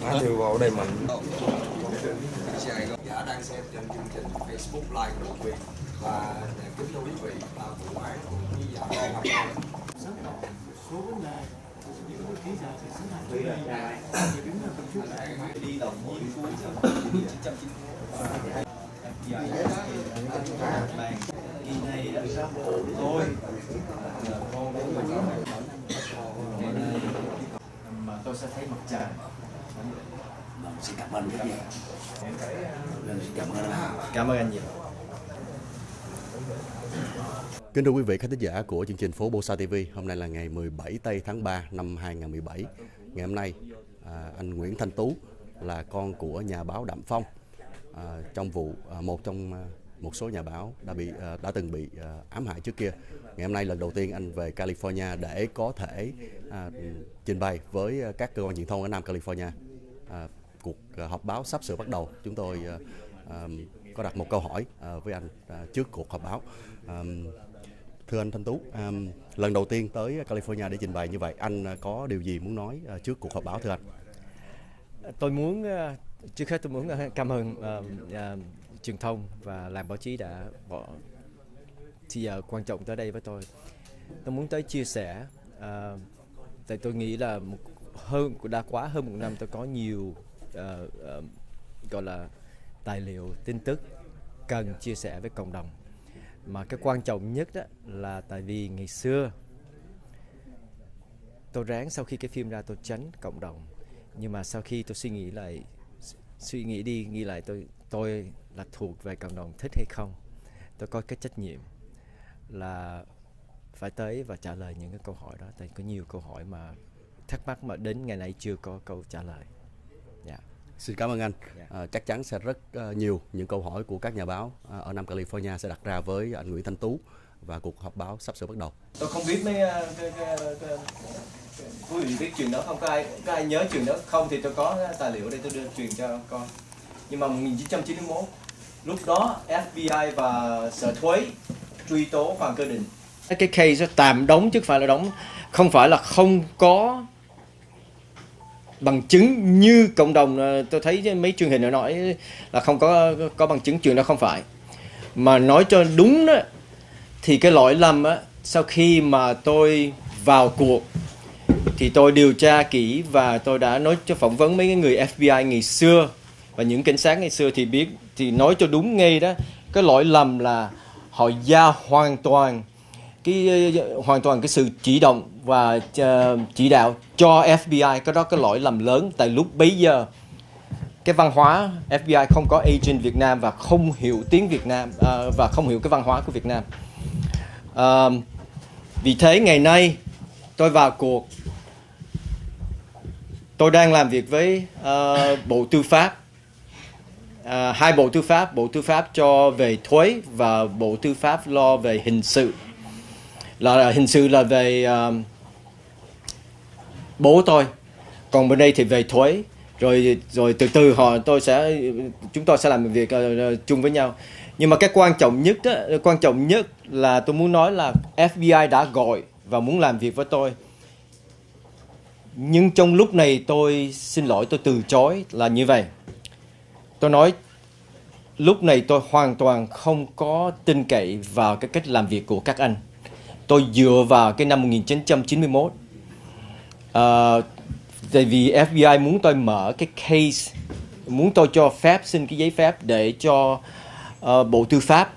Matthew vào đây mạnh Dạ đang xem trên chương trình Facebook Live của Việt và kính thưa quý vị là vụ án của nghi giả đang học mà tôi sẽ thấy mặt trời Vâng, xin cảm ơn rất nhiều. Xin cảm ơn cảm ơn anh nhiều Kính thưa quý vị khán thính giả của chương trình Phố Bosa TV, hôm nay là ngày 17 tây tháng 3 năm 2017. Ngày hôm nay, à, anh Nguyễn Thanh Tú là con của nhà báo Đạm Phong à, trong vụ à, một trong à, một số nhà báo đã bị à, đã từng bị à, ám hại trước kia. Ngày hôm nay lần đầu tiên anh về California để có thể à, trình bày với các cơ quan truyền thông ở Nam California. À, cuộc à, họp báo sắp sửa bắt đầu. Chúng tôi à, à, có đặt một câu hỏi à, với anh à, trước cuộc họp báo. À, Thưa anh Thanh Tú, lần đầu tiên tới California để trình bày như vậy, anh có điều gì muốn nói trước cuộc họp báo thưa anh? tôi muốn trước hết tôi muốn ờ, cảm ơn uh, uh, truyền thông và làm báo chí đã bỏ thì giờ quan trọng tới đây với tôi. Tôi muốn tới chia sẻ uh, tại tôi nghĩ là một, hơn đã quá hơn một năm tôi có nhiều uh, uh, gọi là tài liệu tin tức cần chia sẻ với cộng đồng. Mà cái quan trọng nhất đó là tại vì ngày xưa tôi ráng sau khi cái phim ra tôi tránh cộng đồng. Nhưng mà sau khi tôi suy nghĩ lại suy nghĩ đi nghĩ lại tôi tôi là thuộc về cộng đồng thích hay không? Tôi có cái trách nhiệm là phải tới và trả lời những cái câu hỏi đó. Tại có nhiều câu hỏi mà thắc mắc mà đến ngày nay chưa có câu trả lời. Dạ. Xin cảm ơn anh. Dạ. À, chắc chắn sẽ rất uh, nhiều những câu hỏi của các nhà báo uh, ở Nam California sẽ đặt ra với anh Nguyễn Thanh Tú và cuộc họp báo sắp sửa bắt đầu. tôi không biết mấy ờ, cái, cái, cái, quý vị biết chuyện đó không? Có ai có ai nhớ chuyện đó không? Thì tôi có tài liệu đây tôi đưa truyền cho con. Nhưng mà 1991 lúc đó FBI và sở thuế truy tố Hoàng Cơ Định. Cái case tạm đóng chứ không phải là đóng không phải là không có bằng chứng như cộng đồng ờ, tôi thấy mấy truyền hình nó nói là không có có bằng chứng chuyện đó không phải. Mà nói cho đúng đó thì cái lỗi lầm á, sau khi mà tôi vào cuộc, thì tôi điều tra kỹ và tôi đã nói cho phỏng vấn mấy cái người FBI ngày xưa. Và những cảnh sát ngày xưa thì biết, thì nói cho đúng ngay đó, cái lỗi lầm là họ giao hoàn toàn cái, hoàn toàn cái sự chỉ động và ờ, chỉ đạo cho FBI cái đó cái lỗi lầm lớn tại lúc bấy giờ. Cái văn hóa FBI không có agent Việt Nam và không hiểu tiếng Việt Nam ờ, và không hiểu cái văn hóa của Việt Nam. À, vì thế ngày nay tôi vào cuộc. Tôi đang làm việc với uh, Bộ Tư pháp. Uh, hai Bộ Tư pháp Bộ Tư pháp cho về thuế và Bộ Tư pháp lo về hình sự. Là hình sự là về uh, bố tôi. Còn bên đây thì về thuế. Rồi rồi từ từ họ tôi sẽ chúng tôi sẽ làm việc uh, chung với nhau nhưng mà cái quan trọng nhất đó, quan trọng nhất là tôi muốn nói là FBI đã gọi và muốn làm việc với tôi. Nhưng trong lúc này tôi xin lỗi tôi từ chối là như vậy. Tôi nói lúc này tôi hoàn toàn không có tin cậy vào cái cách làm việc của các anh. Tôi dựa vào cái năm 1991 à, ờ, tại vì FBI muốn tôi mở cái case muốn tôi cho phép xin cái giấy phép để cho Ờ, Bộ Tư pháp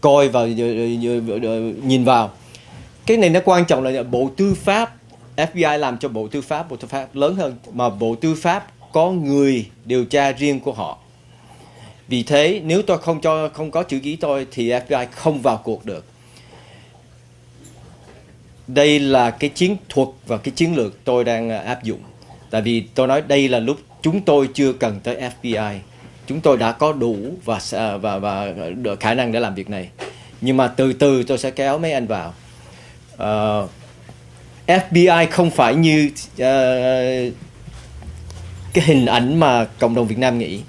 coi và ờ, ờ, nhìn vào. Cái này nó quan trọng là Bộ Tư pháp FBI làm cho Bộ Tư pháp, Bộ Tư pháp lớn hơn, mà Bộ Tư pháp có người điều tra riêng của họ. Vì thế, nếu tôi không cho, không có chữ ký tôi thì FBI không vào cuộc được. Đây là cái chiến thuật và cái chiến lược tôi đang áp dụng. Tại vì tôi nói đây là lúc chúng tôi chưa cần tới FBI chúng tôi đã có đủ và à, và và được khả năng để làm việc này. Nhưng mà từ từ tôi sẽ kéo mấy anh vào. Ờ, uh, FBI không phải như uh, cái hình ảnh mà cộng đồng Việt Nam nghĩ.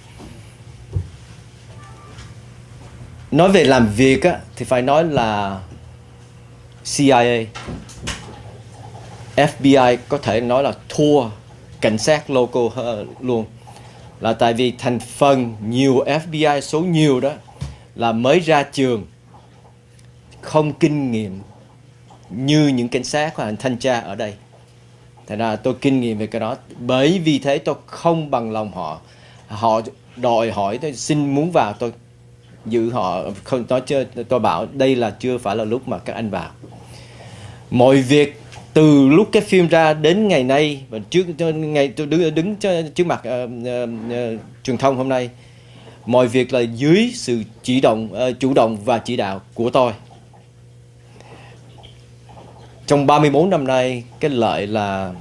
Nói về làm việc á, thì phải nói là CIA FBI có thể nói là thua cảnh sát local hơn luôn là tại vì thành phần nhiều FBI số nhiều đó là mới ra trường, không kinh nghiệm như những cảnh sát hoặc thanh tra ở đây. Thành ra tôi kinh nghiệm về cái đó. Bởi vì thế tôi không bằng lòng họ. Họ đòi hỏi tôi, xin muốn vào, tôi giữ họ. Không, nói chưa tôi bảo đây là chưa phải là lúc mà các anh vào. Mọi việc từ lúc cái phim ra đến ngày nay và trước ngày tôi đứng đứng trước mặt uh, uh, uh, truyền thông hôm nay mọi việc là dưới sự chỉ động uh, chủ động và chỉ đạo của tôi. Trong 34 năm nay cái lợi là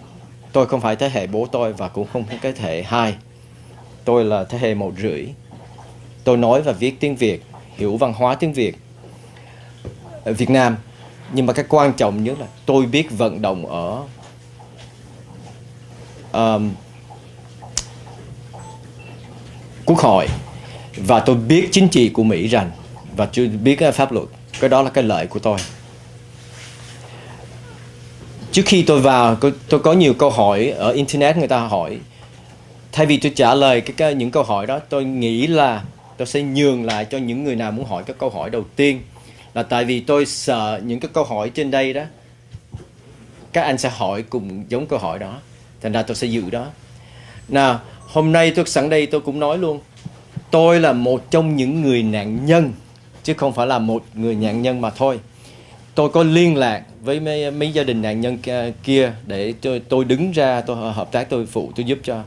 tôi không phải thế hệ bố tôi và cũng không cái thế hệ hai. Tôi là thế hệ một rưỡi. Tôi nói và viết tiếng Việt hiểu văn hóa tiếng Việt. Ở Việt Nam nhưng mà cái quan trọng nhất là tôi biết vận động ở um, quốc hội. Và tôi biết chính trị của Mỹ rằng và tôi biết cái pháp luật cái đó là cái lợi của tôi. Trước khi tôi vào tôi có nhiều câu hỏi ở internet người ta hỏi. Thay vì tôi trả lời cái, cái những câu hỏi đó tôi nghĩ là tôi sẽ nhường lại cho những người nào muốn hỏi các câu hỏi đầu tiên là tại vì tôi sợ những cái câu hỏi trên đây đó. Các anh sẽ hỏi cùng giống câu hỏi đó. Thành ra tôi sẽ giữ đó. Nào hôm nay tôi sẵn đây tôi cũng nói luôn. Tôi là một trong những người nạn nhân chứ không phải là một người nạn nhân mà thôi. Tôi có liên lạc với mấy, mấy gia đình nạn nhân kia để tôi, tôi đứng ra tôi hợp tác tôi phụ tôi giúp cho.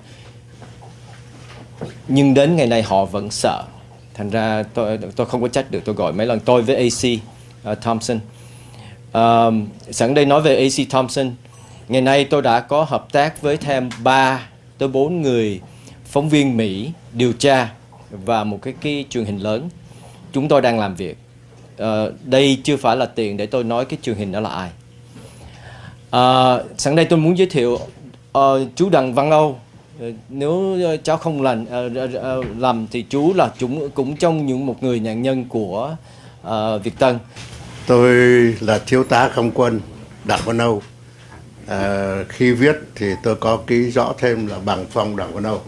Nhưng đến ngày này họ vẫn sợ thành ra tôi tôi không có trách được tôi gọi mấy lần tôi với AC uh, à, Thompson. Um, sẵn đây nói về AC Thompson. Ngày nay tôi đã có hợp tác với thêm 3 tới 4 người phóng viên Mỹ điều tra và một cái cái truyền hình lớn. Chúng tôi đang làm việc. Uh, đây chưa phải là tiền để tôi nói cái truyền hình đó là ai. Uh, sẵn đây tôi muốn giới thiệu uh, chú Đặng Văn Âu nếu ờ, cháu không làm ờ, ờ, làm thì chú là chúng cũng trong những một người nạn nhân của uh, Việt Tân. Tôi là thiếu tá không quân Đảng Văn Âu. À, khi viết thì tôi có ký rõ thêm là bằng phong Đảng Văn Âu.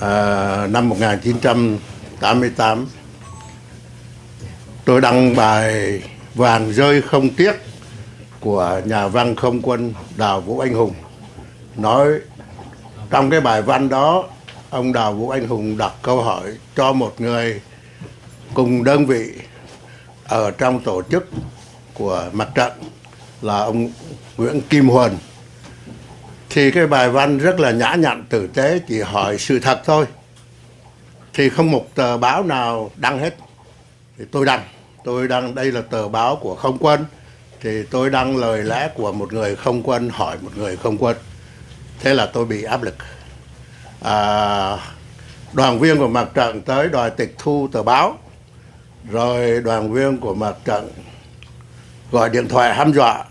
À, năm 1988 tôi đăng bài vàng rơi không tiếc của nhà văn không quân Đào Vũ Anh Hùng nói trong cái bài văn đó ông Đào Vũ Anh Hùng đặt câu hỏi cho một người cùng đơn vị ở trong tổ chức của mặt trận là ông Nguyễn Kim Huân thì cái bài văn rất là nhã nhặn tử tế chỉ hỏi sự thật thôi. Thì không một tờ báo nào đăng hết. Thì tôi đăng. Tôi đăng đây là tờ báo của không quân. Thì tôi đăng lời lẽ của một người không quân hỏi một người không quân thế là tôi bị áp lực. À, đoàn viên của mặt trận tới đòi tịch thu tờ báo. Rồi đoàn viên của mặt trận gọi điện thoại hăm dọa.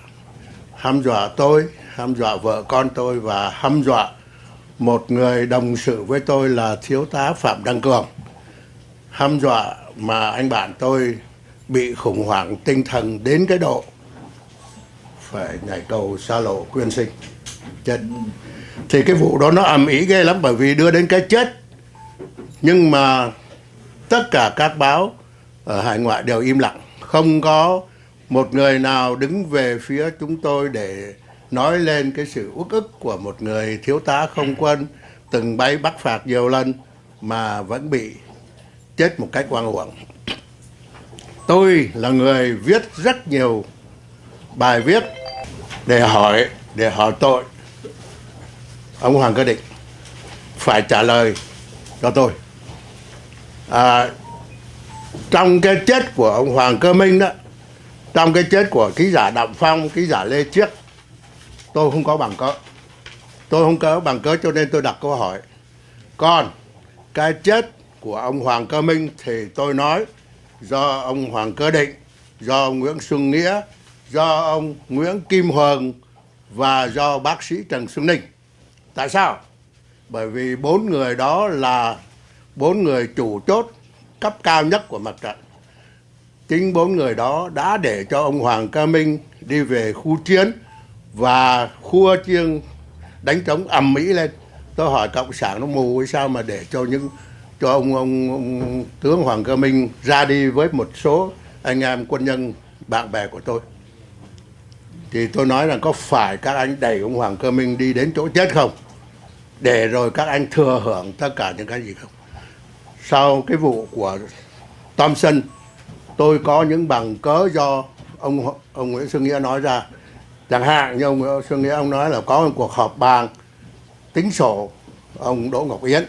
Hăm dọa tôi hăm dọa vợ con tôi và hăm dọa một người đồng sự với tôi là thiếu tá phạm đăng cường. Hăm dọa mà anh bạn tôi bị khủng hoảng tinh thần đến cái độ phải nhảy cầu xa lộ quyên sinh. Chết thì cái vụ đó nó ầm ĩ ghê lắm, bởi vì đưa đến cái chết. Nhưng mà tất cả các báo ở hải ngoại đều im lặng. Không có một người nào đứng về phía chúng tôi để nói lên cái sự uất ức của một người thiếu tá không quân từng bay bắt phạt nhiều lần mà vẫn bị chết một cách oan uổng. Tôi là người viết rất nhiều bài viết để hỏi để hỏi tội ông Hoàng Cơ Định phải trả lời cho tôi. À, trong cái chết của ông Hoàng Cơ Minh đó, trong cái chết của ký giả Đặng Phong, ký giả Lê Chiết, tôi không có bằng cớ. Tôi không có bằng cớ cho nên tôi đặt câu hỏi. Còn cái chết của ông Hoàng Cơ Minh thì tôi nói do ông Hoàng Cơ Định, do ông Nguyễn Xuân Nghĩa, do ông Nguyễn Kim Hoàng và do bác sĩ Trần Xuân Ninh. Tại sao? Bởi vì bốn người đó là bốn người chủ chốt cấp cao nhất của mặt trận. Chính bốn người đó đã để cho ông Hoàng Ca Minh đi về khu chiến và khu chiêng đánh trống ầm mỹ lên. Tôi hỏi cộng sản nó mù hay sao mà để cho những cho ông, ông, ông tướng Hoàng Cơ Minh ra đi với một số anh em quân nhân bạn bè của tôi. Thì tôi nói là có phải các anh đẩy ông Hoàng Cơ Minh đi đến chỗ chết không? Để rồi các anh thừa hưởng tất cả những cái gì không? Sau cái vụ của Thompson tôi có những bằng cớ do ông ông Nguyễn Xuân Nghĩa nói ra. Chẳng hạn như ông Nguyễn Xuân Nghĩa, ông nói là có một cuộc họp bàn tính sổ ông Đỗ Ngọc Yến,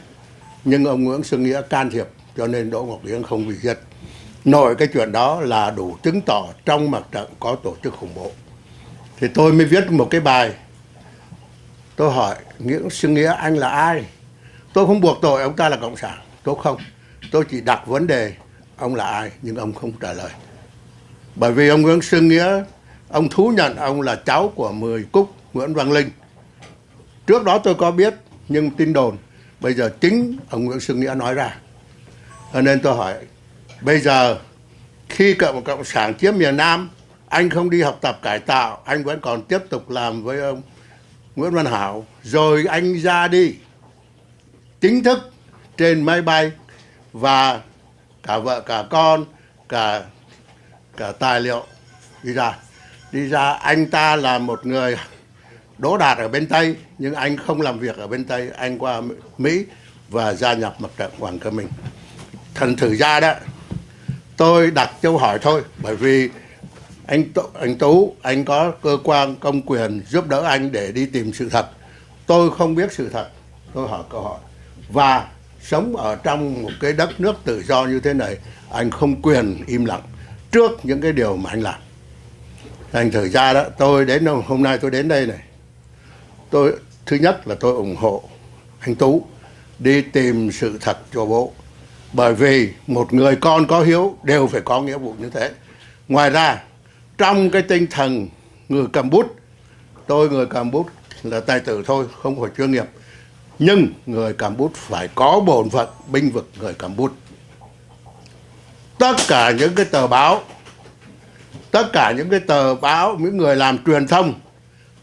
nhưng ông Nguyễn Xuân Nghĩa can thiệp, cho nên Đỗ Ngọc Yến không bị giết. Nội cái chuyện đó là đủ chứng tỏ trong mặt trận có tổ chức khủng bố. Thì tôi mới viết một cái bài tôi hỏi Nguyễn Xuân Nghĩa anh là ai? Tôi không buộc tội ông ta là cộng sản, tôi không. Tôi chỉ đặt vấn đề, ông là ai, nhưng ông không trả lời. Bởi vì ông Nguyễn Xuân Nghĩa, ông thú nhận ông là cháu của Mười Cúc Nguyễn Văn Linh. Trước đó tôi có biết, nhưng tin đồn, bây giờ chính ông Nguyễn Xuân Nghĩa nói ra. Cho nên tôi hỏi, bây giờ khi cộng cộng sản chiếm miền Nam, anh không đi học tập cải tạo, anh vẫn còn tiếp tục làm với ông Nguyễn Văn Hảo, rồi anh ra đi. Chính thức trên máy bay và cả vợ, cả con, cả cả tài liệu đi ra. Đi ra, anh ta là một người đỗ đạt ở bên tây, nhưng anh không làm việc ở bên tây. Anh qua mỹ và gia nhập mặt trận hoàng cơ minh. Thần thử ra đó, tôi đặt câu hỏi thôi, bởi vì anh anh tú anh có cơ quan, công quyền giúp đỡ anh để đi tìm sự thật. Tôi không biết sự thật. Tôi hỏi câu hỏi. Và sống ở trong một cái đất nước tự do như thế này, anh không quyền im lặng trước những cái điều mà anh làm. Thành thử ra đó, tôi đến hôm nay tôi đến đây này. Tôi, thứ nhất là tôi ủng hộ anh tú đi tìm sự thật cho bố. Bởi vì một người con có hiếu đều phải có nghĩa vụ như thế. Ngoài ra trong cái tinh thần người cầm bút, tôi người cầm bút là tài tử thôi, không phải chuyên nghiệp. Nhưng người cầm bút phải có bổn phận, binh vực người cầm bút. Tất cả những cái tờ báo, tất cả những cái tờ báo, những người làm truyền thông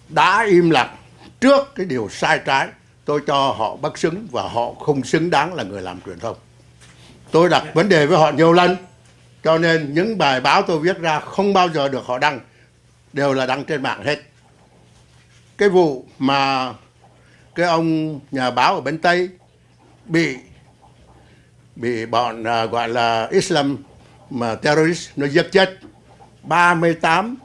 đã im lặng trước cái điều sai trái, tôi cho họ bất xứng và họ không xứng đáng là người làm truyền thông. Tôi đặt vấn đề với họ nhiều lần cho nên những bài báo tôi viết ra không bao giờ được họ đăng đều là đăng trên mạng hết cái vụ mà cái ông nhà báo ở bên tây bị bị bọn uh, gọi là Islam mà terrorist nó giết chết 38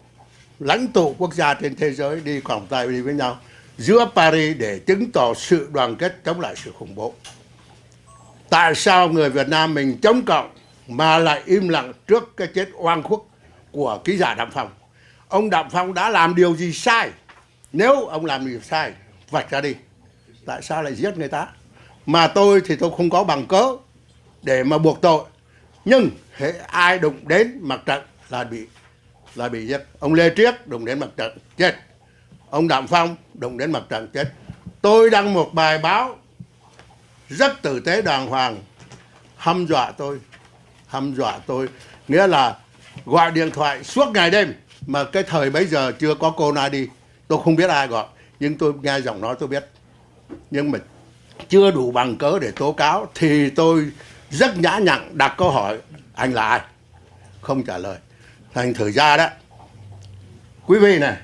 lãnh tụ quốc gia trên thế giới đi quảng tay đi với nhau giữa Paris để chứng tỏ sự đoàn kết chống lại sự khủng bố. Tại sao người Việt Nam mình chống cộng mà lại im lặng trước cái chết oan khuất của ký giả đạm Phong? Ông đạm Phong đã làm điều gì sai? Nếu ông làm điều sai, vạch ra đi. Tại sao lại giết người ta? Mà tôi thì tôi không có bằng cớ để mà buộc tội. Nhưng hệ ai đụng đến mặt trận là bị là bị giết. Ông Lê Triết đụng đến mặt trận chết ông đạm Phong đụng đến mặt trận chết. Tôi đăng một bài báo rất tử tế đàng hoàng hăm dọa tôi, hăm dọa tôi, nghĩa là gọi điện thoại suốt ngày đêm mà cái thời bấy giờ chưa có cô na đi, tôi không biết ai gọi, nhưng tôi nghe giọng nói tôi biết. Nhưng mà chưa đủ bằng cớ để tố cáo thì tôi rất nhã nhặn đặt câu hỏi anh là ai? Không trả lời. Thành thử ra đó quý vị này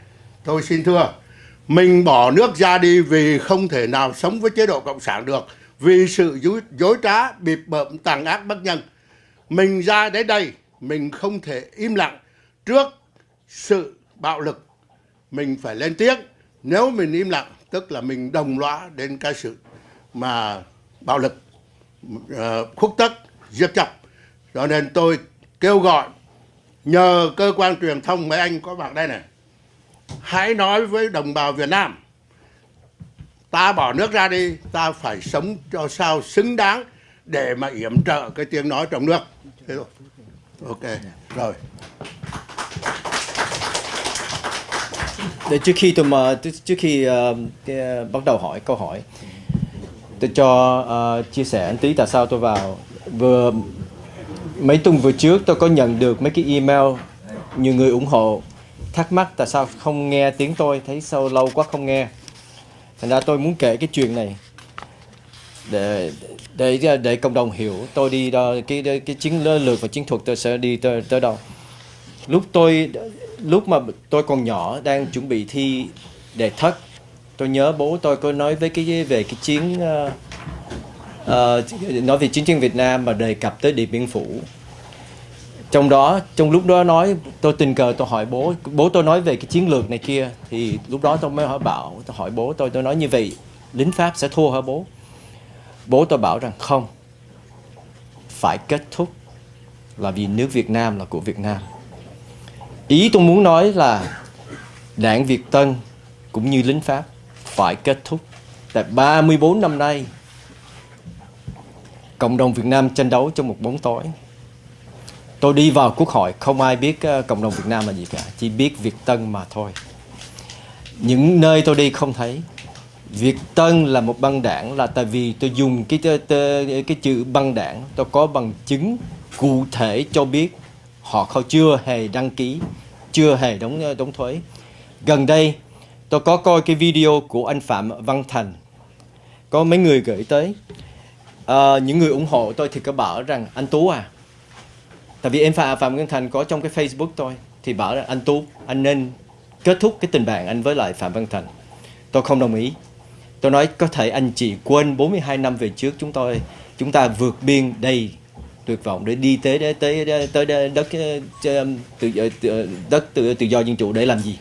tôi xin thưa mình bỏ nước ra đi vì không thể nào sống với chế độ cộng sản được vì sự dối, dối trá bịp bợm tàn ác bất nhân mình ra đến đây, mình không thể im lặng trước sự bạo lực. Mình phải lên tiếng. Nếu mình im lặng, tức là mình đồng lõa đến cái sự mà bạo lực khúc khuất tất, giết chóc. Cho nên tôi kêu gọi, nhờ cơ quan truyền thông mấy anh có bạn đây này, hãy nói với đồng bào Việt Nam, ta bỏ nước ra đi, ta phải sống cho sao xứng đáng để mà yểm trợ cái tiếng nói trong nước. Thế rồi ok rồi. Để trước khi tôi mà trước khi uh, cái, uh, bắt đầu hỏi câu hỏi tôi cho uh, chia sẻ một tí tại sao tôi vào. Vừa mấy tuần vừa trước tôi có nhận được mấy cái email nhiều người ủng hộ thắc mắc tại sao không nghe tiếng tôi thấy sâu lâu quá không nghe. Thành ra tôi muốn kể cái chuyện này để để à, để cộng đồng hiểu tôi đi đó, cái cái chiến lược và chiến thuật tôi sẽ đi tới, tới đâu. Lúc tôi lúc mà tôi còn nhỏ đang chuẩn bị thi đề thất tôi nhớ bố tôi có nói với cái về cái chiến uh, uh, nói về chiến tranh Việt Nam mà đề cập tới Điện Biên Phủ. Trong đó trong lúc đó nói tôi tình cờ tôi hỏi bố bố tôi nói về cái chiến lược này kia thì lúc đó tôi mới hỏi bảo tôi hỏi bố tôi tôi nói như vậy lính Pháp sẽ thua hả bố? Bố tôi bảo rằng không, phải kết thúc là vì nước Việt Nam là của Việt Nam. Ý tôi muốn nói là đảng Việt Tân cũng như lính Pháp phải kết thúc. Tại 34 năm nay, cộng đồng Việt Nam tranh đấu trong một bóng tối. Tôi đi vào quốc hội, không ai biết ờ, cộng đồng Việt Nam là gì cả, chỉ biết Việt Tân mà thôi. Những nơi tôi đi không thấy Việt Tân là một băng đảng là tại vì tôi dùng cái cái, cái chữ băng đảng tôi có bằng chứng cụ thể cho biết họ không chưa hề đăng ký chưa hề đóng đóng thuế. Gần đây tôi có coi cái video của anh Phạm Văn Thành. Có mấy người gửi tới. À, những người ủng hộ tôi thì có bảo rằng anh Tú à. Tại vì em Phạm Phạm Văn Thành có trong cái Facebook tôi thì bảo là anh Tú anh nên kết thúc cái tình bạn anh với lại Phạm Văn Thành. Tôi không đồng ý tôi nói có thể anh chị quên 42 năm về trước chúng tôi. Chúng ta vượt biên đầy tuyệt vọng để đi tới tới tới, tới đất đất tự ờ, đất tự, tự do dân chủ để làm gì?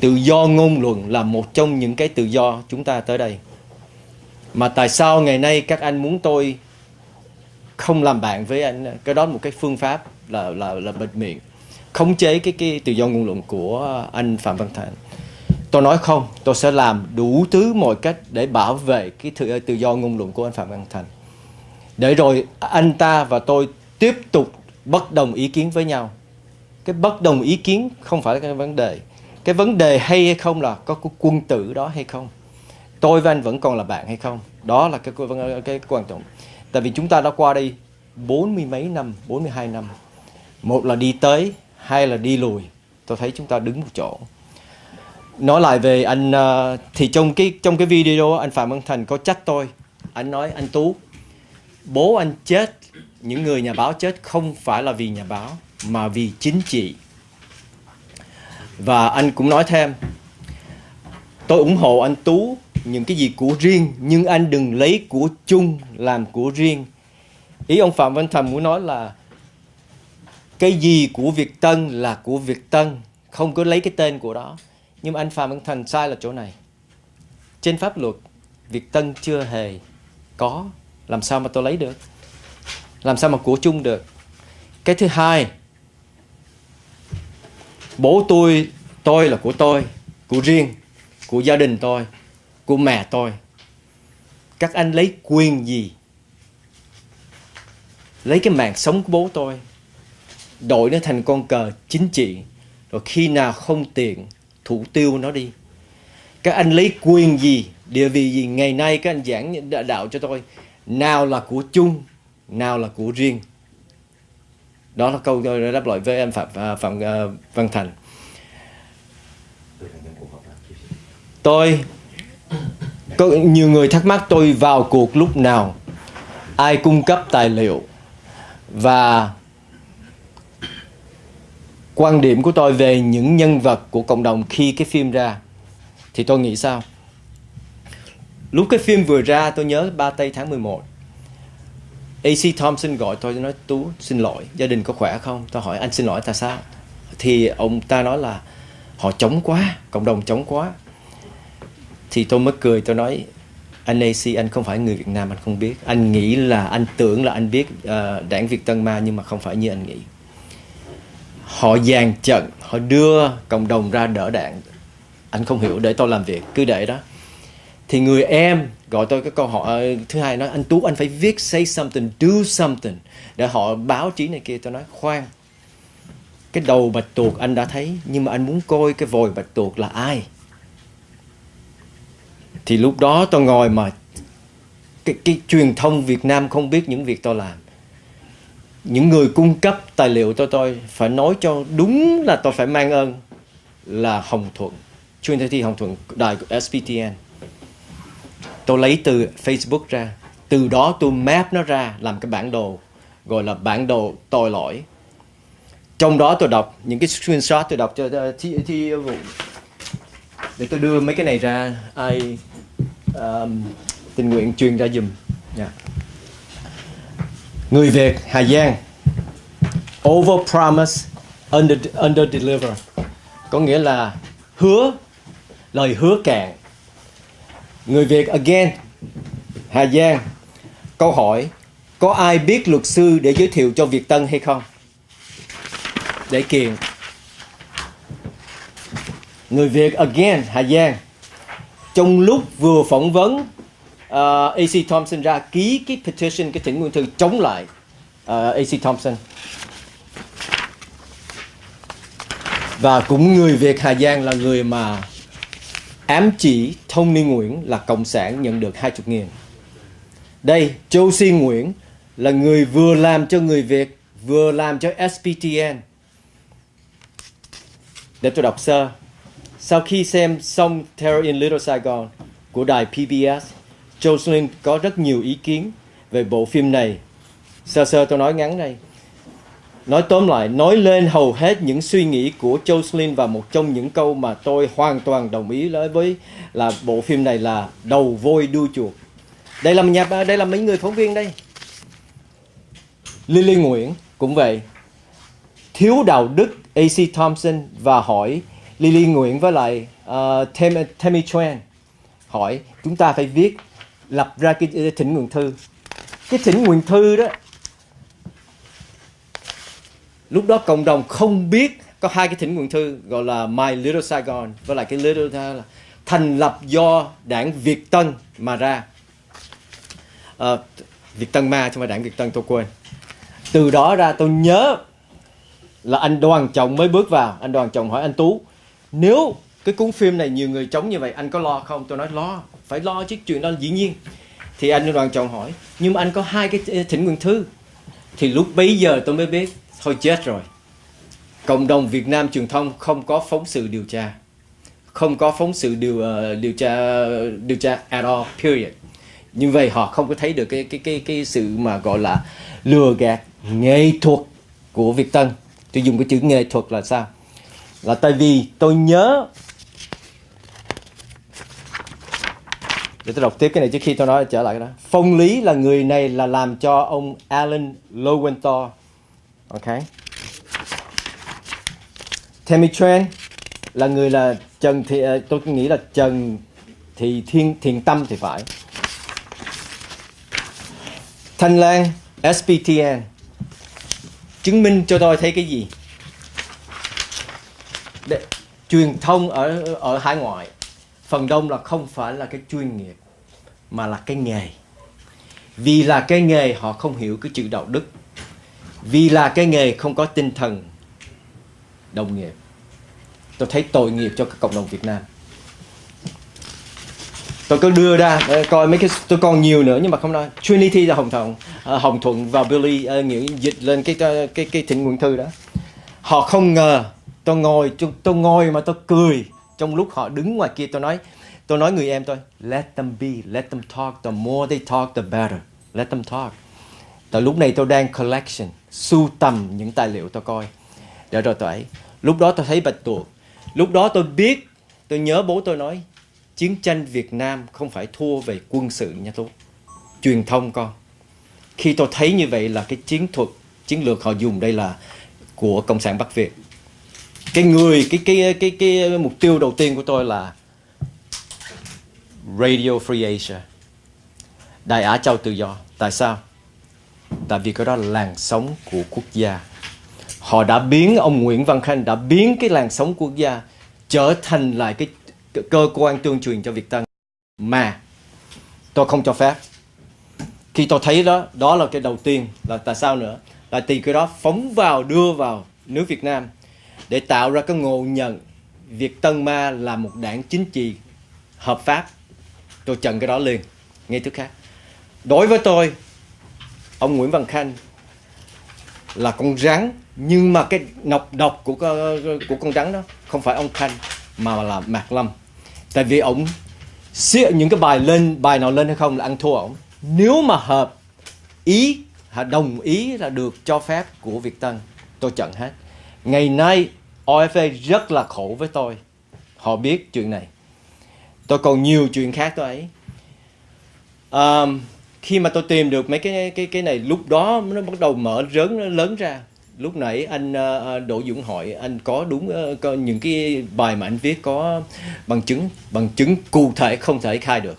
Tự do ngôn luận là một trong những cái tự do chúng ta tới đây. Mà tại sao ngày nay các anh muốn tôi không làm bạn với anh? Cái đó là một cái phương pháp là là là bịt miệng. Khống chế cái cái tự do ngôn luận của anh Phạm Văn Thành tôi nói không tôi sẽ làm đủ thứ mọi cách để bảo vệ cái tự, tự do ngôn luận của anh Phạm Văn Thành. Để rồi anh ta và tôi tiếp tục bất đồng ý kiến với nhau. Cái bất đồng ý kiến không phải là cái vấn đề. Cái vấn đề hay hay không là có cái quân tử đó hay không? Tôi và anh vẫn còn là bạn hay không? Đó là cái cái, cái quan trọng. Tại vì chúng ta đã qua đây bốn mươi mấy năm 42 năm. Một là đi tới hai là đi lùi. Tôi thấy chúng ta đứng một chỗ nói lại về anh ờ, thì trong cái trong cái video anh Phạm Văn Thành có trách tôi. Anh nói, anh Tú, bố anh chết, những người nhà báo chết không phải là vì nhà báo, mà vì chính trị. Và anh cũng nói thêm, tôi ủng hộ anh Tú những cái gì của riêng, nhưng anh đừng lấy của chung làm của riêng. Ý ông Phạm Văn Thành muốn nói là, cái gì của Việt Tân là của Việt Tân, không có lấy cái tên của đó nhưng anh Phạm Văn Thành sai là chỗ này. Trên pháp luật Việt Tân chưa hề có. Làm sao mà tôi lấy được? Làm sao mà của chung được? Cái thứ hai, bố tôi tôi là của tôi, của riêng, của gia đình tôi, của mẹ tôi. Các anh lấy quyền gì? Lấy cái mạng sống của bố tôi, đổi nó thành con cờ chính trị. Rồi khi nào không tiền thủ tiêu nó đi. Các anh lấy quyền gì, địa vị gì, ngày nay các anh giảng đạo cho tôi, nào là của chung, nào là của riêng. Đó là câu tôi đáp lại với em phạm à, phạm à, văn thành. Tôi, có nhiều người thắc mắc tôi vào cuộc lúc nào. Ai cung cấp tài liệu và quan điểm của tôi về những nhân vật của cộng đồng khi cái phim ra thì tôi nghĩ sao? Lúc cái phim vừa ra tôi nhớ ba tây tháng 11 AC Thompson gọi tôi nói Tú xin lỗi gia đình có khỏe không? Tôi hỏi anh xin lỗi tại sao? Thì ông ta nói là họ chống quá cộng đồng chống quá. Thì tôi mới cười tôi nói anh AC anh không phải người Việt Nam anh không biết. Anh nghĩ là anh tưởng là anh biết uh, đảng Việt Tân Ma nhưng mà không phải như anh nghĩ họ dàn trận họ đưa cộng đồng ra đỡ đạn. Anh không hiểu để tôi làm việc cứ để đó. Thì người em gọi tôi cái câu hỏi ờ, thứ hai nói anh tú anh phải viết say something do something. Để họ báo chí này kia tôi nói khoan cái đầu bạch tuộc anh đã thấy nhưng mà anh muốn coi cái vòi bạch tuộc là ai? Thì lúc đó tôi ngồi mà cái, cái truyền thông Việt Nam không biết những việc tôi làm những người cung cấp tài liệu cho tôi phải nói cho đúng là tôi phải mang ơn là Hồng Thuận chuyên thi Hồng Thuận đài của SPTN tôi lấy từ Facebook ra. Từ đó tôi map nó ra làm cái bản đồ gọi là bản đồ tội lỗi. Trong đó tôi đọc những cái screenshot tôi đọc cho thi, thi vụ. Để tôi đưa mấy cái này ra. Ai um, tình nguyện truyền ra dùm yeah. Dạ người Việt Hà Giang. Over promise under under deliver. Có nghĩa là hứa, lời hứa cạn người Việt again, Hà Giang. Câu hỏi, có ai biết luật sư để giới thiệu cho Việt Tân hay không? Để kiện. Người Việt again, Hà Giang. Trong lúc vừa phỏng vấn Ờ, uh, AC Thompson ra ký cái petition cái thỉnh nguyện thư chống lại ờ, uh, AC Thompson. Và cũng người Việt Hà Giang là người mà ám chỉ Tony Nguyễn là cộng sản nhận được 20 nghìn. Đây Châu Nguyễn là người vừa làm cho người Việt vừa làm cho SPTN để tôi đọc sơ. Sau khi xem xong Terror in Little Saigon của đài PBS Jocelyn có rất nhiều ý kiến về bộ phim này sơ sơ tôi nói ngắn đây Nói tóm lại, nói lên hầu hết những suy nghĩ của Jocelyn và một trong những câu mà tôi hoàn toàn đồng ý với là bộ phim này là đầu voi đuôi chuột. Đây là nhà đây là mấy người phóng viên đây. Lily Nguyễn cũng vậy. Thiếu đạo đức AC Thompson và hỏi Lily Nguyễn với lại uh, Tammy, Tammy Tran hỏi chúng ta phải viết lập ra cái thỉnh nguyện thư. Cái thỉnh nguyện thư đó lúc đó cộng đồng không biết có hai cái thỉnh nguyện thư gọi là My Little Saigon với lại cái Little là thành lập do đảng Việt Tân mà ra. À, Việt Tân ma chứ không phải đảng Việt Tân tôi quên. Từ đó ra tôi nhớ là anh Đoàn Trọng mới bước vào. Anh Đoàn Trọng hỏi anh Tú nếu cái cuốn phim này nhiều người chống như vậy anh có lo không? Tôi nói lo phải lo chứ chuyện đó dĩ nhiên. Thì anh Đoàn chồng hỏi nhưng mà anh có hai cái thỉnh nguyện thư. Thì lúc bấy giờ tôi mới biết thôi chết rồi. Cộng đồng Việt Nam truyền thông không có phóng sự điều tra. Không có phóng sự điều uh, điều tra điều tra at all period. Như vậy họ không có thấy được cái cái cái cái sự mà gọi là lừa gạt nghệ thuật của Việt Tân. Tôi dùng cái chữ nghệ thuật là sao? Là tại vì tôi nhớ để tôi đọc tiếp cái này trước khi tôi nói trở lại cái đó. Phong lý là người này là làm cho ông Alan Lowenthal. Ok. Tammy Tran là người là Trần thì ờ, tôi nghĩ là Trần thì Thiên Thiền Tâm thì phải. Thanh Lan SPTN chứng minh cho tôi thấy cái gì? Để, truyền thông ở ở hải ngoại. Phần đông là không phải là cái chuyên nghiệp mà là cái nghề. Vì là cái nghề họ không hiểu cái chữ đạo đức. Vì là cái nghề không có tinh thần đồng nghiệp. Tôi thấy tội nghiệp cho các cộng đồng Việt Nam. Tôi cứ đưa ra ờ, coi mấy cái tôi còn nhiều nữa nhưng mà không nói. Trinity là Hồng Thuận ờ, Hồng Thuận và Billy ờ, nghĩa dịch lên cái cái cái thỉnh nguyện thư đó. Họ không ngờ tôi ngồi tôi, tôi ngồi mà tôi cười trong lúc họ đứng ngoài kia tôi nói tôi nói người em tôi let them be let them talk the more they talk the better let them talk Tại lúc này tôi đang collection, sưu tầm những tài liệu tôi coi. Để rồi tôi ấy. Lúc đó tôi thấy bạch tuộc. Lúc đó tôi biết, tôi nhớ bố tôi nói, chiến tranh Việt Nam không phải thua về quân sự nha Tú. Truyền thông con. Khi tôi thấy như vậy là cái chiến thuật, chiến lược họ dùng đây là của Cộng sản Bắc Việt. Cái người, cái cái cái cái, cái mục tiêu đầu tiên của tôi là Radio Free Asia. Đại Á Châu Tự Do. Tại sao? tại vì cái đó là làn sóng của quốc gia họ đã biến, ông Nguyễn Văn Khanh đã biến cái làn sóng quốc gia trở thành lại cái cơ quan tuyên truyền cho Việt Tân mà, tôi không cho phép khi tôi thấy đó đó là cái đầu tiên là tại sao nữa là từ cái đó phóng vào, đưa vào nước Việt Nam để tạo ra cái ngộ nhận Việt Tân Ma là một đảng chính trị hợp pháp tôi trần cái đó liền ngay tức khác. Đối với tôi, ông Nguyễn Văn Khanh là con rắn, nhưng mà cái nọc độc của của con rắn đó không phải ông Khanh mà là Mạc Lâm. Tại vì ông xịa những cái bài lên, bài nào lên hay không là ăn thua ổng. Nếu mà hợp ý đồng ý là được cho phép của Việt Tân, tôi chặn hết. Ngày nay OFA rất là khổ với tôi. Họ biết chuyện này tôi còn nhiều chuyện khác tôi ấy. Um, khi mà tôi tìm được mấy cái cái cái này lúc đó nó bắt đầu mở lớn nó lớn ra. Lúc nãy anh uh, Đỗ Dũng hỏi anh có đúng uh, có những cái bài mà anh viết có bằng chứng bằng chứng cụ thể không thể khai được.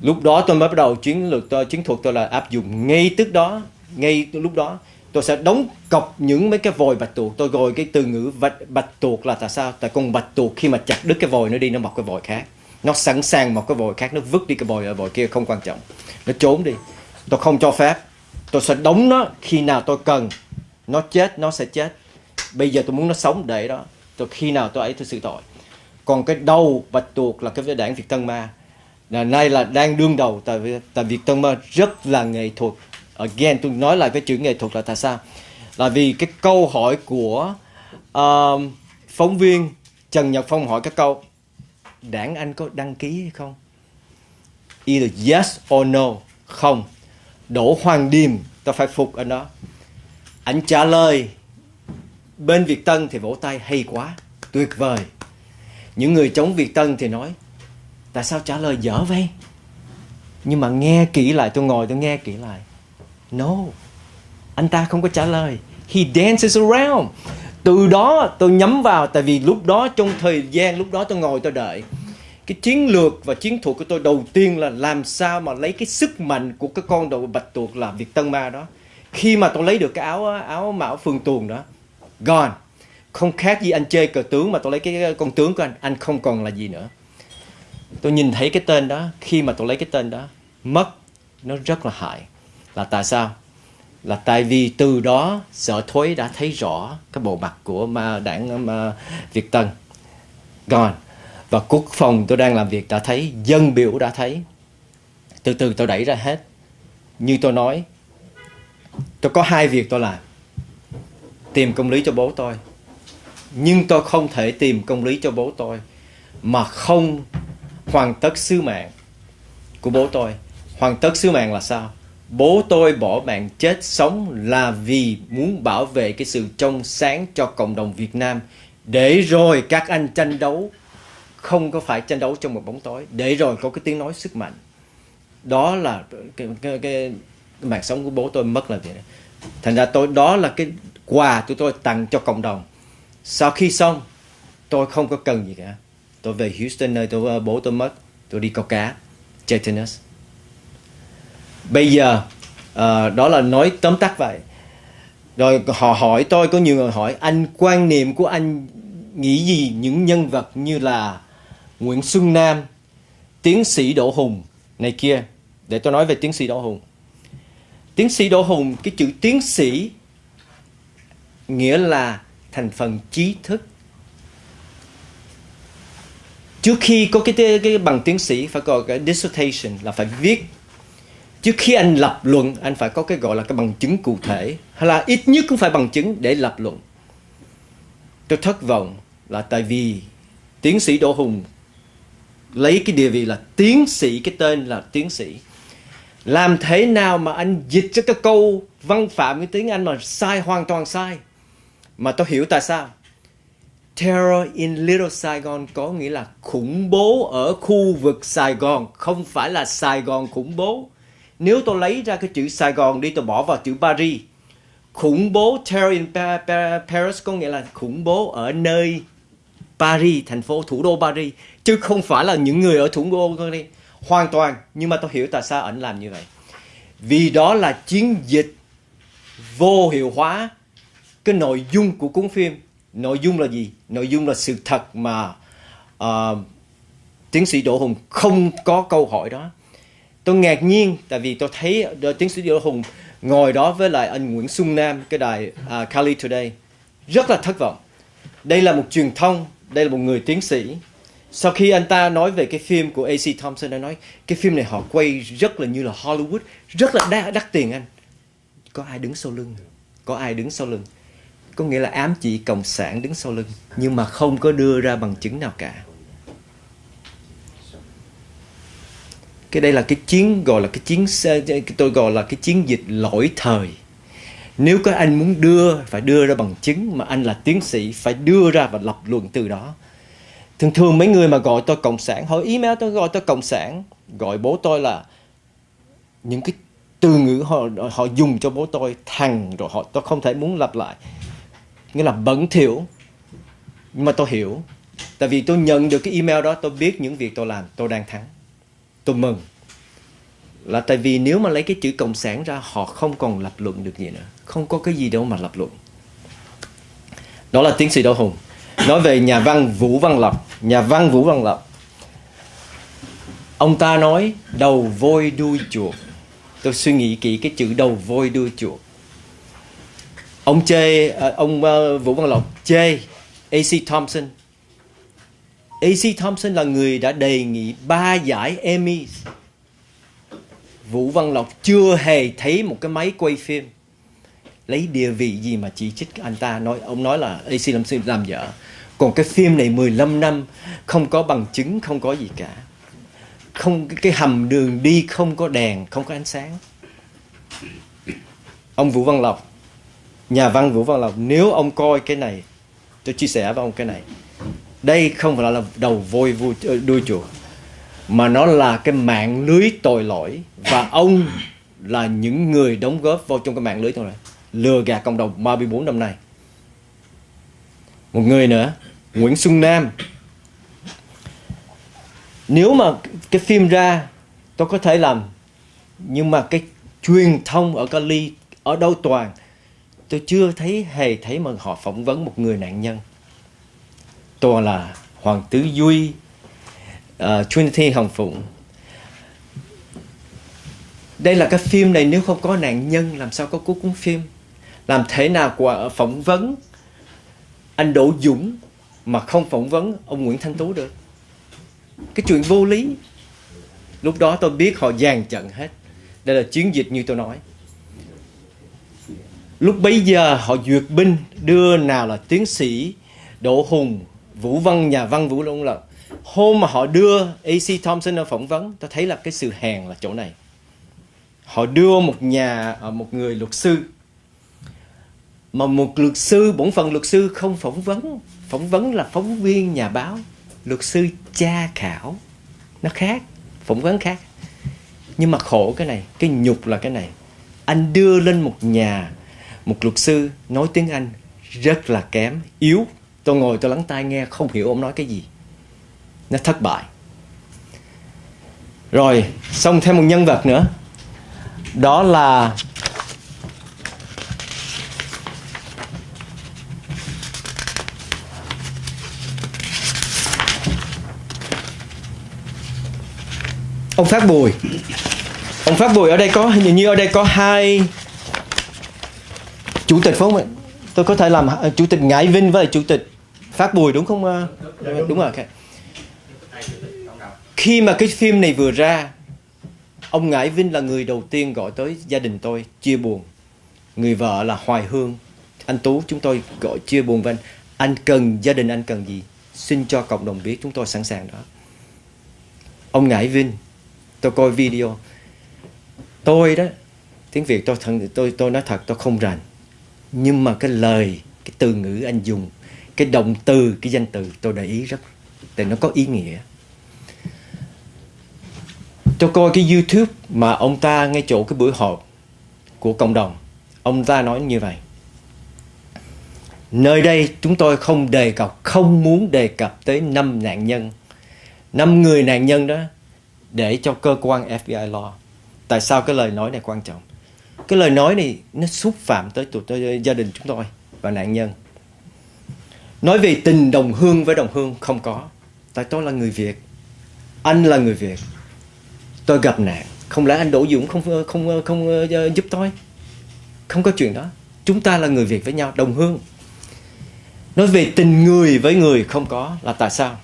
Lúc đó tôi mới bắt đầu chiến lược tôi chiến thuật tôi là áp dụng. Ngay tức đó ngay lúc đó tôi sẽ đóng cọc những mấy cái vòi bạch tuộc. Tôi gọi cái từ ngữ bạch, bạch tuộc là tại sao? Tại con bạch tuộc khi mà chặt đứt cái vòi nó đi nó mọc cái vòi khác nó sẵn sàng một cái vòi khác nó vứt đi cái vòi ở vòi kia không quan trọng. Nó trốn đi. Tôi không cho phép. Tôi sẽ đóng nó khi nào tôi cần. Nó chết nó sẽ chết. Bây giờ tôi muốn nó sống để đó. Tôi khi nào tôi ấy tôi xử tội. Còn cái đầu bạch tuộc là cái đảng Việt Tân Ma. Là nay là đang đương đầu tại vì tại Việt Tân Ma rất là nghệ thuật. Again tôi nói lại cái chữ nghệ thuật là tại sao? Là vì cái câu hỏi của uh, phóng viên Trần Nhật Phong hỏi cái câu đảng anh có đăng ký hay không? Either yes or no. Không. Đỗ Hoàng Điềm, ta phải phục anh đó. Anh trả lời, bên Việt Tân thì vỗ tay hay quá, tuyệt vời. Những người chống Việt Tân thì nói, tại sao trả lời dở vậy? Nhưng mà nghe kỹ lại, tôi ngồi tôi nghe kỹ lại. No. Anh ta không có trả lời. He dances around từ đó tôi nhắm vào, tại vì lúc đó trong thời gian, lúc đó tôi ngồi tôi đợi. Cái chiến lược và chiến thuật của tôi đầu tiên là làm sao mà lấy cái sức mạnh của cái con đầu bạch tuộc là Việt Tân Ma đó. Khi mà tôi lấy được cái áo áo mão phương tuồng đó, gone. Không khác gì anh chơi cờ tướng mà tôi lấy cái con tướng của anh. Anh không còn là gì nữa. Tôi nhìn thấy cái tên đó, khi mà tôi lấy cái tên đó, mất. Nó rất là hại. Là tại sao? Là tại vì từ đó, sở thối đã thấy rõ cái bộ mặt của mà đảng mà Việt Tân. Gone. Và quốc phòng tôi đang làm việc đã thấy, dân biểu đã thấy. Từ từ tôi đẩy ra hết. Như tôi nói, tôi có hai việc tôi làm. Tìm công lý cho bố tôi. Nhưng tôi không thể tìm công lý cho bố tôi mà không hoàn tất sứ mạng của bố tôi. Hoàn tất sứ mạng là sao? Bố tôi bỏ mạng chết sống là vì muốn bảo vệ cái sự trong sáng cho cộng đồng Việt Nam. Để rồi các anh tranh đấu không có phải tranh đấu trong một bóng tối. Để rồi có cái tiếng nói sức mạnh. Đó là cái, cái, cái mạng sống của bố tôi mất là vậy thành ra tôi đó là cái quà tụi tôi tặng cho cộng đồng. Sau khi xong tôi không có cần gì cả. Tôi về Houston nơi tôi bố tôi mất. Tôi đi câu cá chơi tennis bây giờ uh, đó là nói tóm tắt vậy. Rồi họ hỏi tôi có nhiều người hỏi anh quan niệm của anh nghĩ gì những nhân vật như là Nguyễn Xuân Nam tiến sĩ Đỗ Hùng này kia? Để tôi nói về tiến sĩ Đỗ Hùng. Tiến sĩ Đỗ Hùng cái chữ tiến sĩ nghĩa là thành phần trí thức. Trước khi có cái cái bằng tiến sĩ phải có cái dissertation là phải viết trước khi anh lập luận, anh phải có cái gọi là cái bằng chứng cụ thể. Hay là ít nhất cũng phải bằng chứng để lập luận. Tôi thất vọng là tại vì tiến sĩ Đỗ Hùng lấy cái địa vị là tiến sĩ, cái tên là tiến sĩ. Làm thế nào mà anh dịch cho cái câu văn phạm cái tiếng Anh mà sai, hoàn toàn sai? Mà tôi hiểu tại sao. Terror in Little Saigon có nghĩa là khủng bố ở khu vực Sài Gòn, không phải là Sài Gòn khủng bố nếu tôi lấy ra cái chữ Sài Gòn đi tôi bỏ vào chữ Paris. Khủng bố terror in Paris có nghĩa là khủng bố ở nơi Paris thành phố thủ đô Paris chứ không phải là những người ở thủ đô Paris. Hoàn toàn nhưng mà tôi hiểu tại sao ảnh làm như vậy. Vì đó là chiến dịch vô hiệu hóa cái nội dung của cuốn phim. Nội dung là gì? Nội dung là sự thật mà uh, tiến sĩ Đỗ Hùng không có câu hỏi đó tôi ngạc nhiên tại vì tôi thấy ờ, tiến sĩ Đỗ Hùng ngồi đó với lại anh Nguyễn Xuân Nam cái đài uh, Cali Today. Rất là thất vọng. Đây là một truyền thông đây là một người tiến sĩ. Sau khi anh ta nói về cái phim của AC Thompson đã nói cái phim này họ quay rất là như là Hollywood rất là đắt, đắt tiền anh. Có ai đứng sau lưng? Có ai đứng sau lưng? Có nghĩa là ám chỉ cộng sản đứng sau lưng nhưng mà không có đưa ra bằng chứng nào cả. Cái đây là cái chiến, gọi là cái chiến tôi gọi là cái chiến dịch lỗi thời. Nếu có anh muốn đưa, phải đưa ra bằng chứng, mà anh là tiến sĩ, phải đưa ra và lập luận từ đó. Thường thường mấy người mà gọi tôi cộng sản, hỏi email tôi, gọi tôi cộng sản, gọi bố tôi là những cái từ ngữ họ họ dùng cho bố tôi thằng rồi họ, tôi không thể muốn lặp lại. Nghĩa là bẩn thỉu, nhưng mà tôi hiểu. Tại vì tôi nhận được cái email đó, tôi biết những việc tôi làm, tôi đang thắng tôi mừng. Là tại vì nếu mà lấy cái chữ cộng sản ra, họ không còn lập luận được gì nữa. Không có cái gì đâu mà lập luận. Đó là tiến sĩ Đỗ Hùng. Nói về nhà văn Vũ Văn Lộc nhà văn Vũ Văn Lộc ông ta nói, đầu voi đuôi chuột. Tôi suy nghĩ kỹ cái chữ đầu voi đuôi chuột. Ông chê à, ông ờ, Vũ Văn Lộc chê AC Thompson AC Thompson là người đã đề nghị ba giải Emmy Vũ Văn Lộc chưa hề thấy một cái máy quay phim. Lấy địa vị gì mà chỉ trích anh ta? Nói, ông nói là AC Thompson làm dở còn cái phim này 15 năm, không có bằng chứng, không có gì cả. Không, cái hầm đường đi không có đèn, không có ánh sáng. Ông Vũ Văn Lộc, nhà văn Vũ Văn Lộc, nếu ông coi cái này, tôi chia sẻ với ông cái này đây không phải là đầu voi vui ờ, đuôi chuột mà nó là cái mạng lưới tội lỗi, và ông là những người đóng góp vào trong cái mạng lưới tội lỗi. Lừa gạt cộng đồng 34 năm nay. Một người nữa, Nguyễn Xuân Nam. Nếu mà cái phim ra, tôi có thể làm, nhưng mà cái truyền thông ở Cali, ở đâu toàn, tôi chưa thấy hề thấy mà họ phỏng vấn một người nạn nhân toàn là Hoàng Tứ Duy uh, Trinity Hồng Phụng. Đây là cái phim này nếu không có nạn nhân làm sao có cuối cuốn phim? Làm thế nào của ờ, phỏng vấn anh Đỗ Dũng mà không phỏng vấn ông Nguyễn Thanh Tú được? Cái chuyện vô lý. Lúc đó tôi biết họ dàn trận hết. Đây là chiến dịch như tôi nói. Lúc bấy giờ họ duyệt binh đưa nào là tiến sĩ Đỗ Hùng Vũ Văn, nhà văn Vũ Long là hôm mà họ đưa AC Thompson ở phỏng vấn tôi thấy là cái sự hèn là chỗ này. Họ đưa một nhà ờ, một người luật sư. Mà một luật sư, bổn phận luật sư không phỏng vấn. Phỏng vấn là phóng viên nhà báo. Luật sư tra khảo. Nó khác, phỏng vấn khác. Nhưng mà khổ cái này, cái nhục là cái này. Anh đưa lên một nhà, một luật sư, nói tiếng anh rất là kém, yếu tôi ngồi tôi lắng tai nghe, không hiểu ông nói cái gì. Nó thất bại. Rồi, xong thêm một nhân vật nữa. Đó là ông phát bùi. Ông phát bùi ở đây có, hình như ở đây có hai chủ tịch phải không tôi có thể làm à, chủ tịch ngải vinh với chủ tịch phát bùi đúng không à, đúng. rồi okay. khi mà cái phim này vừa ra ông ngải vinh là người đầu tiên gọi tới gia đình tôi chia buồn. Người vợ là hoài hương. Anh tú chúng tôi gọi chia buồn với anh. Anh cần gia đình anh cần gì? Xin cho cộng đồng biết chúng tôi sẵn sàng đó. Ông ngải vinh tôi coi video. Tôi đó tiếng việt tôi thật tôi tôi nói thật tôi không rành. Nhưng mà cái lời cái từ ngữ anh dùng cái động từ cái danh từ tôi để ý rất để nó có ý nghĩa. Tôi coi cái youtube mà ông ta ngay chỗ cái buổi họp của cộng đồng ông ta nói như vậy. Nơi đây chúng tôi không đề cập không muốn đề cập tới năm nạn nhân năm người nạn nhân đó để cho cơ quan FBI lo. Tại sao cái lời nói này quan trọng? Cái lời nói này nó xúc phạm tới tụi tôi, gia đình chúng tôi và nạn nhân nói về tình đồng hương với đồng hương không có. Tại tôi là người việt. Anh là người việt. Tôi gặp nạn. Không lẽ anh đỗ dũng không ờ, không ờ, không, không uh, giúp tôi? Không có chuyện đó. Chúng ta là người việt với nhau đồng hương. Nói về tình người với người không có. Là tại sao?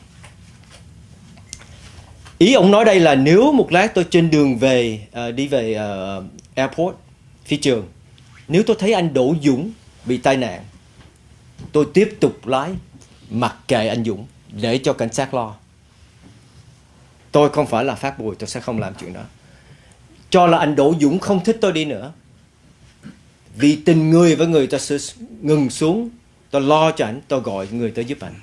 Ý ông nói đây là nếu một lát tôi trên đường về uh, đi về uh, airport phi trường nếu tôi thấy anh Đỗ Dũng bị tai nạn tôi tiếp tục lái mặc kệ anh Dũng để cho cảnh sát lo. Tôi không phải là phát bùi tôi sẽ không làm chuyện đó. Cho là anh Đỗ Dũng không thích tôi đi nữa. Vì tình người với người ta sẽ ngừng xuống tôi lo cho anh tôi gọi người tới giúp anh.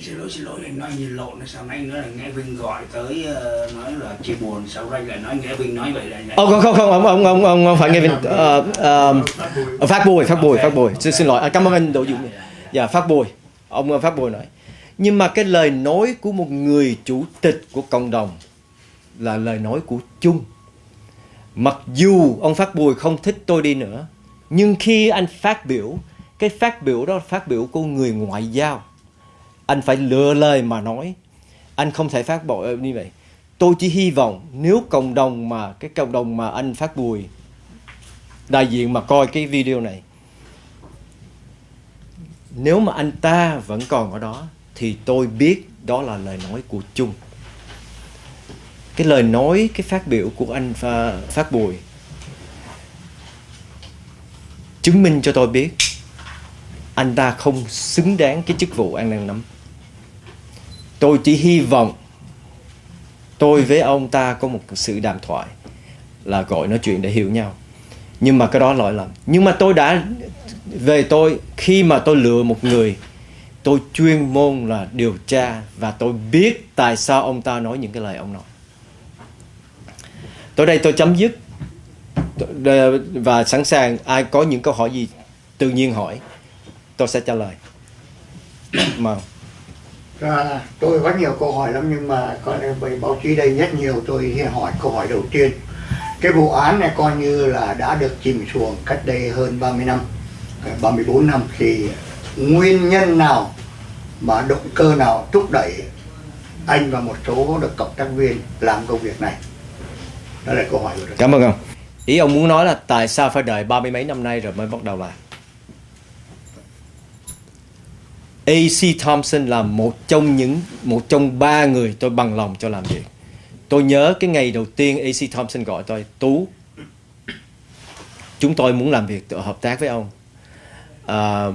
Xin lỗi xin lỗi anh nói như lộn sao anh nữa là nghe Vinh gọi tới uh, nói là chia buồn sau đây lại nói nghe Vinh nói vậy là Ồ, không không không ông ông ông ông, ông phải nghe Vinh uh, uh, phát bùi. phát bùi phát bùi. Xin xin lỗi à, cảm ơn anh Đỗ Dũng dạ phát bùi ông ờ, phát bùi nói, nhưng mà cái lời nói của một người chủ tịch của cộng đồng là lời nói của chung. Mặc dù ông phát bùi không thích tôi đi nữa, nhưng khi anh phát biểu, cái phát biểu đó là phát biểu của người ngoại giao. Anh phải lựa lời mà nói. Anh không thể phát bộ ờ, như vậy. Tôi chỉ hy vọng nếu cộng đồng mà, cái cộng đồng mà anh phát bùi đại diện mà coi cái video này nếu mà anh ta vẫn còn ở đó, thì tôi biết đó là lời nói của chung. Cái lời nói, cái phát biểu của anh à, phát bùi, chứng minh cho tôi biết anh ta không xứng đáng cái chức vụ anh đang nắm tôi chỉ hy vọng tôi với ông ta có một sự đàm thoại là gọi nói chuyện để hiểu nhau. Nhưng mà cái đó lỗi lầm. Nhưng mà tôi đã về tôi khi mà tôi lựa một người tôi chuyên môn là điều tra và tôi biết tại sao ông ta nói những cái lời ông nói. Tới đây tôi chấm dứt. Ờ, và sẵn sàng ai có những câu hỏi gì tự nhiên hỏi tôi sẽ trả lời. Mà à, tôi có nhiều câu hỏi lắm nhưng mà có bởi báo chí đây rất nhiều tôi sẽ hỏi câu hỏi đầu tiên. Cái vụ án này coi như là đã được chìm xuống cách đây hơn 30 năm. 34 năm thì nguyên nhân nào mà động cơ nào thúc đẩy anh và một số được cộng tác viên làm công việc này? Đó là câu hỏi của tôi cảm ơn ông. Ý ông muốn nói là tại sao phải đợi ba mươi mấy năm nay rồi mới bắt đầu làm AC Thompson là một trong những một trong ba người tôi bằng lòng cho làm việc tôi nhớ cái ngày đầu tiên AC Thompson gọi tôi Tú chúng tôi muốn làm việc hợp tác với ông uh,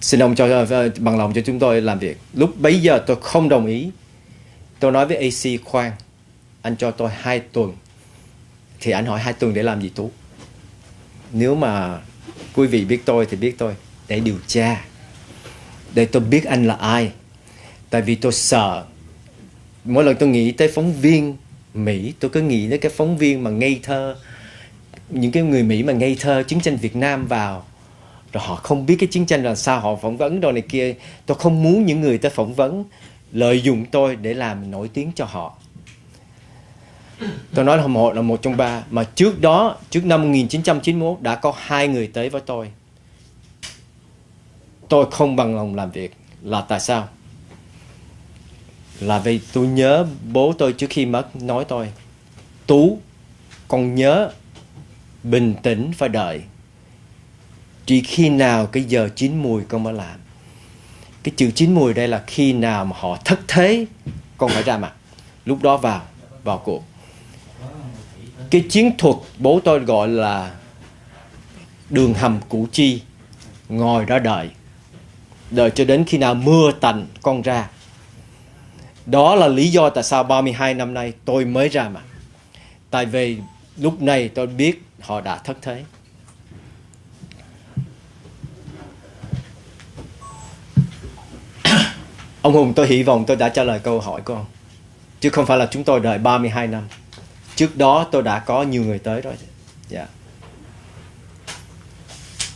xin ông cho ờ, bằng lòng cho chúng tôi làm việc. Lúc bấy giờ tôi không đồng ý. Tôi nói với AC khoan anh cho tôi hai tuần. Thì anh hỏi hai tuần để làm gì tú? Nếu mà quý vị biết tôi thì biết tôi để điều tra để tôi biết anh là ai. Tại vì tôi sợ mỗi lần tôi nghĩ tới phóng viên Mỹ tôi cứ nghĩ tới cái phóng viên mà ngây thơ những cái người Mỹ mà ngây thơ chiến tranh Việt Nam vào rồi họ không biết cái chiến tranh là sao, họ phỏng vấn đồ này kia. Tôi không muốn những người ta phỏng vấn, lợi dụng tôi để làm nổi tiếng cho họ. Tôi nói là một là một trong ba. Mà trước đó, trước năm 1991 đã có hai người tới với tôi. Tôi không bằng lòng làm việc. Là tại sao? Là vì tôi nhớ bố tôi trước khi mất nói tôi, tú, con nhớ bình tĩnh phải đợi chỉ khi nào cái giờ chín mùi con mới làm. Cái chữ chín mùi đây là khi nào mà họ thất thế, con phải ra mặt. Lúc đó vào vào cuộc. Cái chiến thuật bố tôi gọi là đường hầm củ chi, ngồi đó đợi. Đợi cho đến khi nào mưa tạnh, con ra. Đó là lý do tại sao 32 năm nay tôi mới ra mặt. Tại vì lúc này tôi biết họ đã thất thế. Ông Hùng tôi hy vọng tôi đã trả lời câu hỏi của ông. Chứ không phải là chúng tôi đợi 32 năm. Trước đó tôi đã có nhiều người tới rồi. Dạ. Yeah.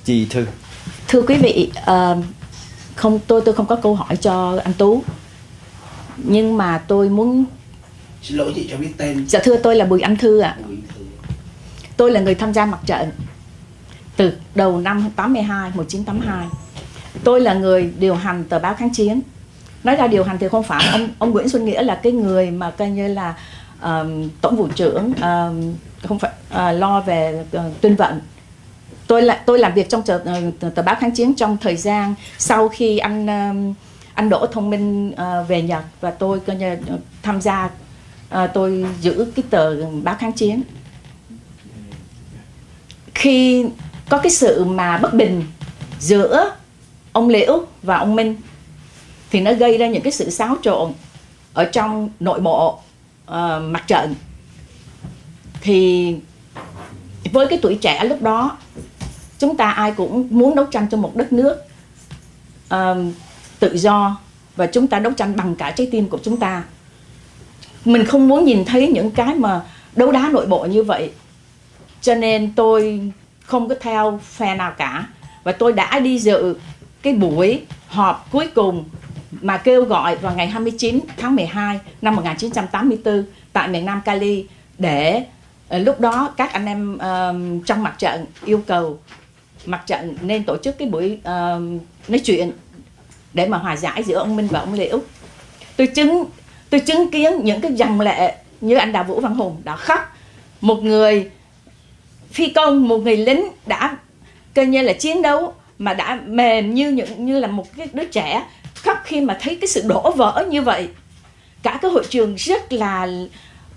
Chị Thư. Thưa quý vị uh, không tôi tôi không có câu hỏi cho anh Tú. Nhưng mà tôi muốn Xin lỗi chị cho biết tên. Dạ thưa tôi là Bùi Anh Thư ạ. À. Tôi là người tham gia mặt trận Từ đầu năm 82, 1982 Tôi là người điều hành tờ báo kháng chiến nói ra điều hành thì không phải. Ông ông Nguyễn Xuân Nghĩa là cái người mà coi như là um, tổng vụ trưởng um, không phải uh, lo về uh, tuyên vận. Tôi là tôi làm việc trong ờ, tờ, tờ báo kháng chiến trong thời gian sau khi anh um, anh Đỗ Thông Minh uh, về Nhật và tôi coi như tham gia uh, tôi giữ cái tờ báo kháng chiến. Khi có cái sự mà bất bình giữa ông Liễu và ông Minh thì nó gây ra những cái sự xáo trộn ở trong nội bộ uh, mặt trận. Thì với cái tuổi trẻ lúc đó chúng ta ai cũng muốn đấu tranh cho một đất nước uh, tự do và chúng ta đấu tranh bằng cả trái tim của chúng ta. Mình không muốn nhìn thấy những cái mà đấu đá nội bộ như vậy. Cho nên tôi không có theo phe nào cả. Và tôi đã đi dự cái buổi họp cuối cùng mà kêu gọi vào ngày 29 tháng 12 năm 1984 tại miền Nam Cali để ờ, lúc đó các anh em uh, trong mặt trận yêu cầu mặt trận nên tổ chức cái buổi uh, nói chuyện để mà hòa giải giữa ông Minh và ông Liễu. Tôi chứng tôi chứng kiến những cái dòng lệ như anh Đào Vũ Văn Hùng đã khóc một người phi công một người lính đã coi như là chiến đấu mà đã mềm như những như là một cái đứa trẻ khóc khi mà thấy cái sự đổ vỡ như vậy. Cả cái hội trường rất là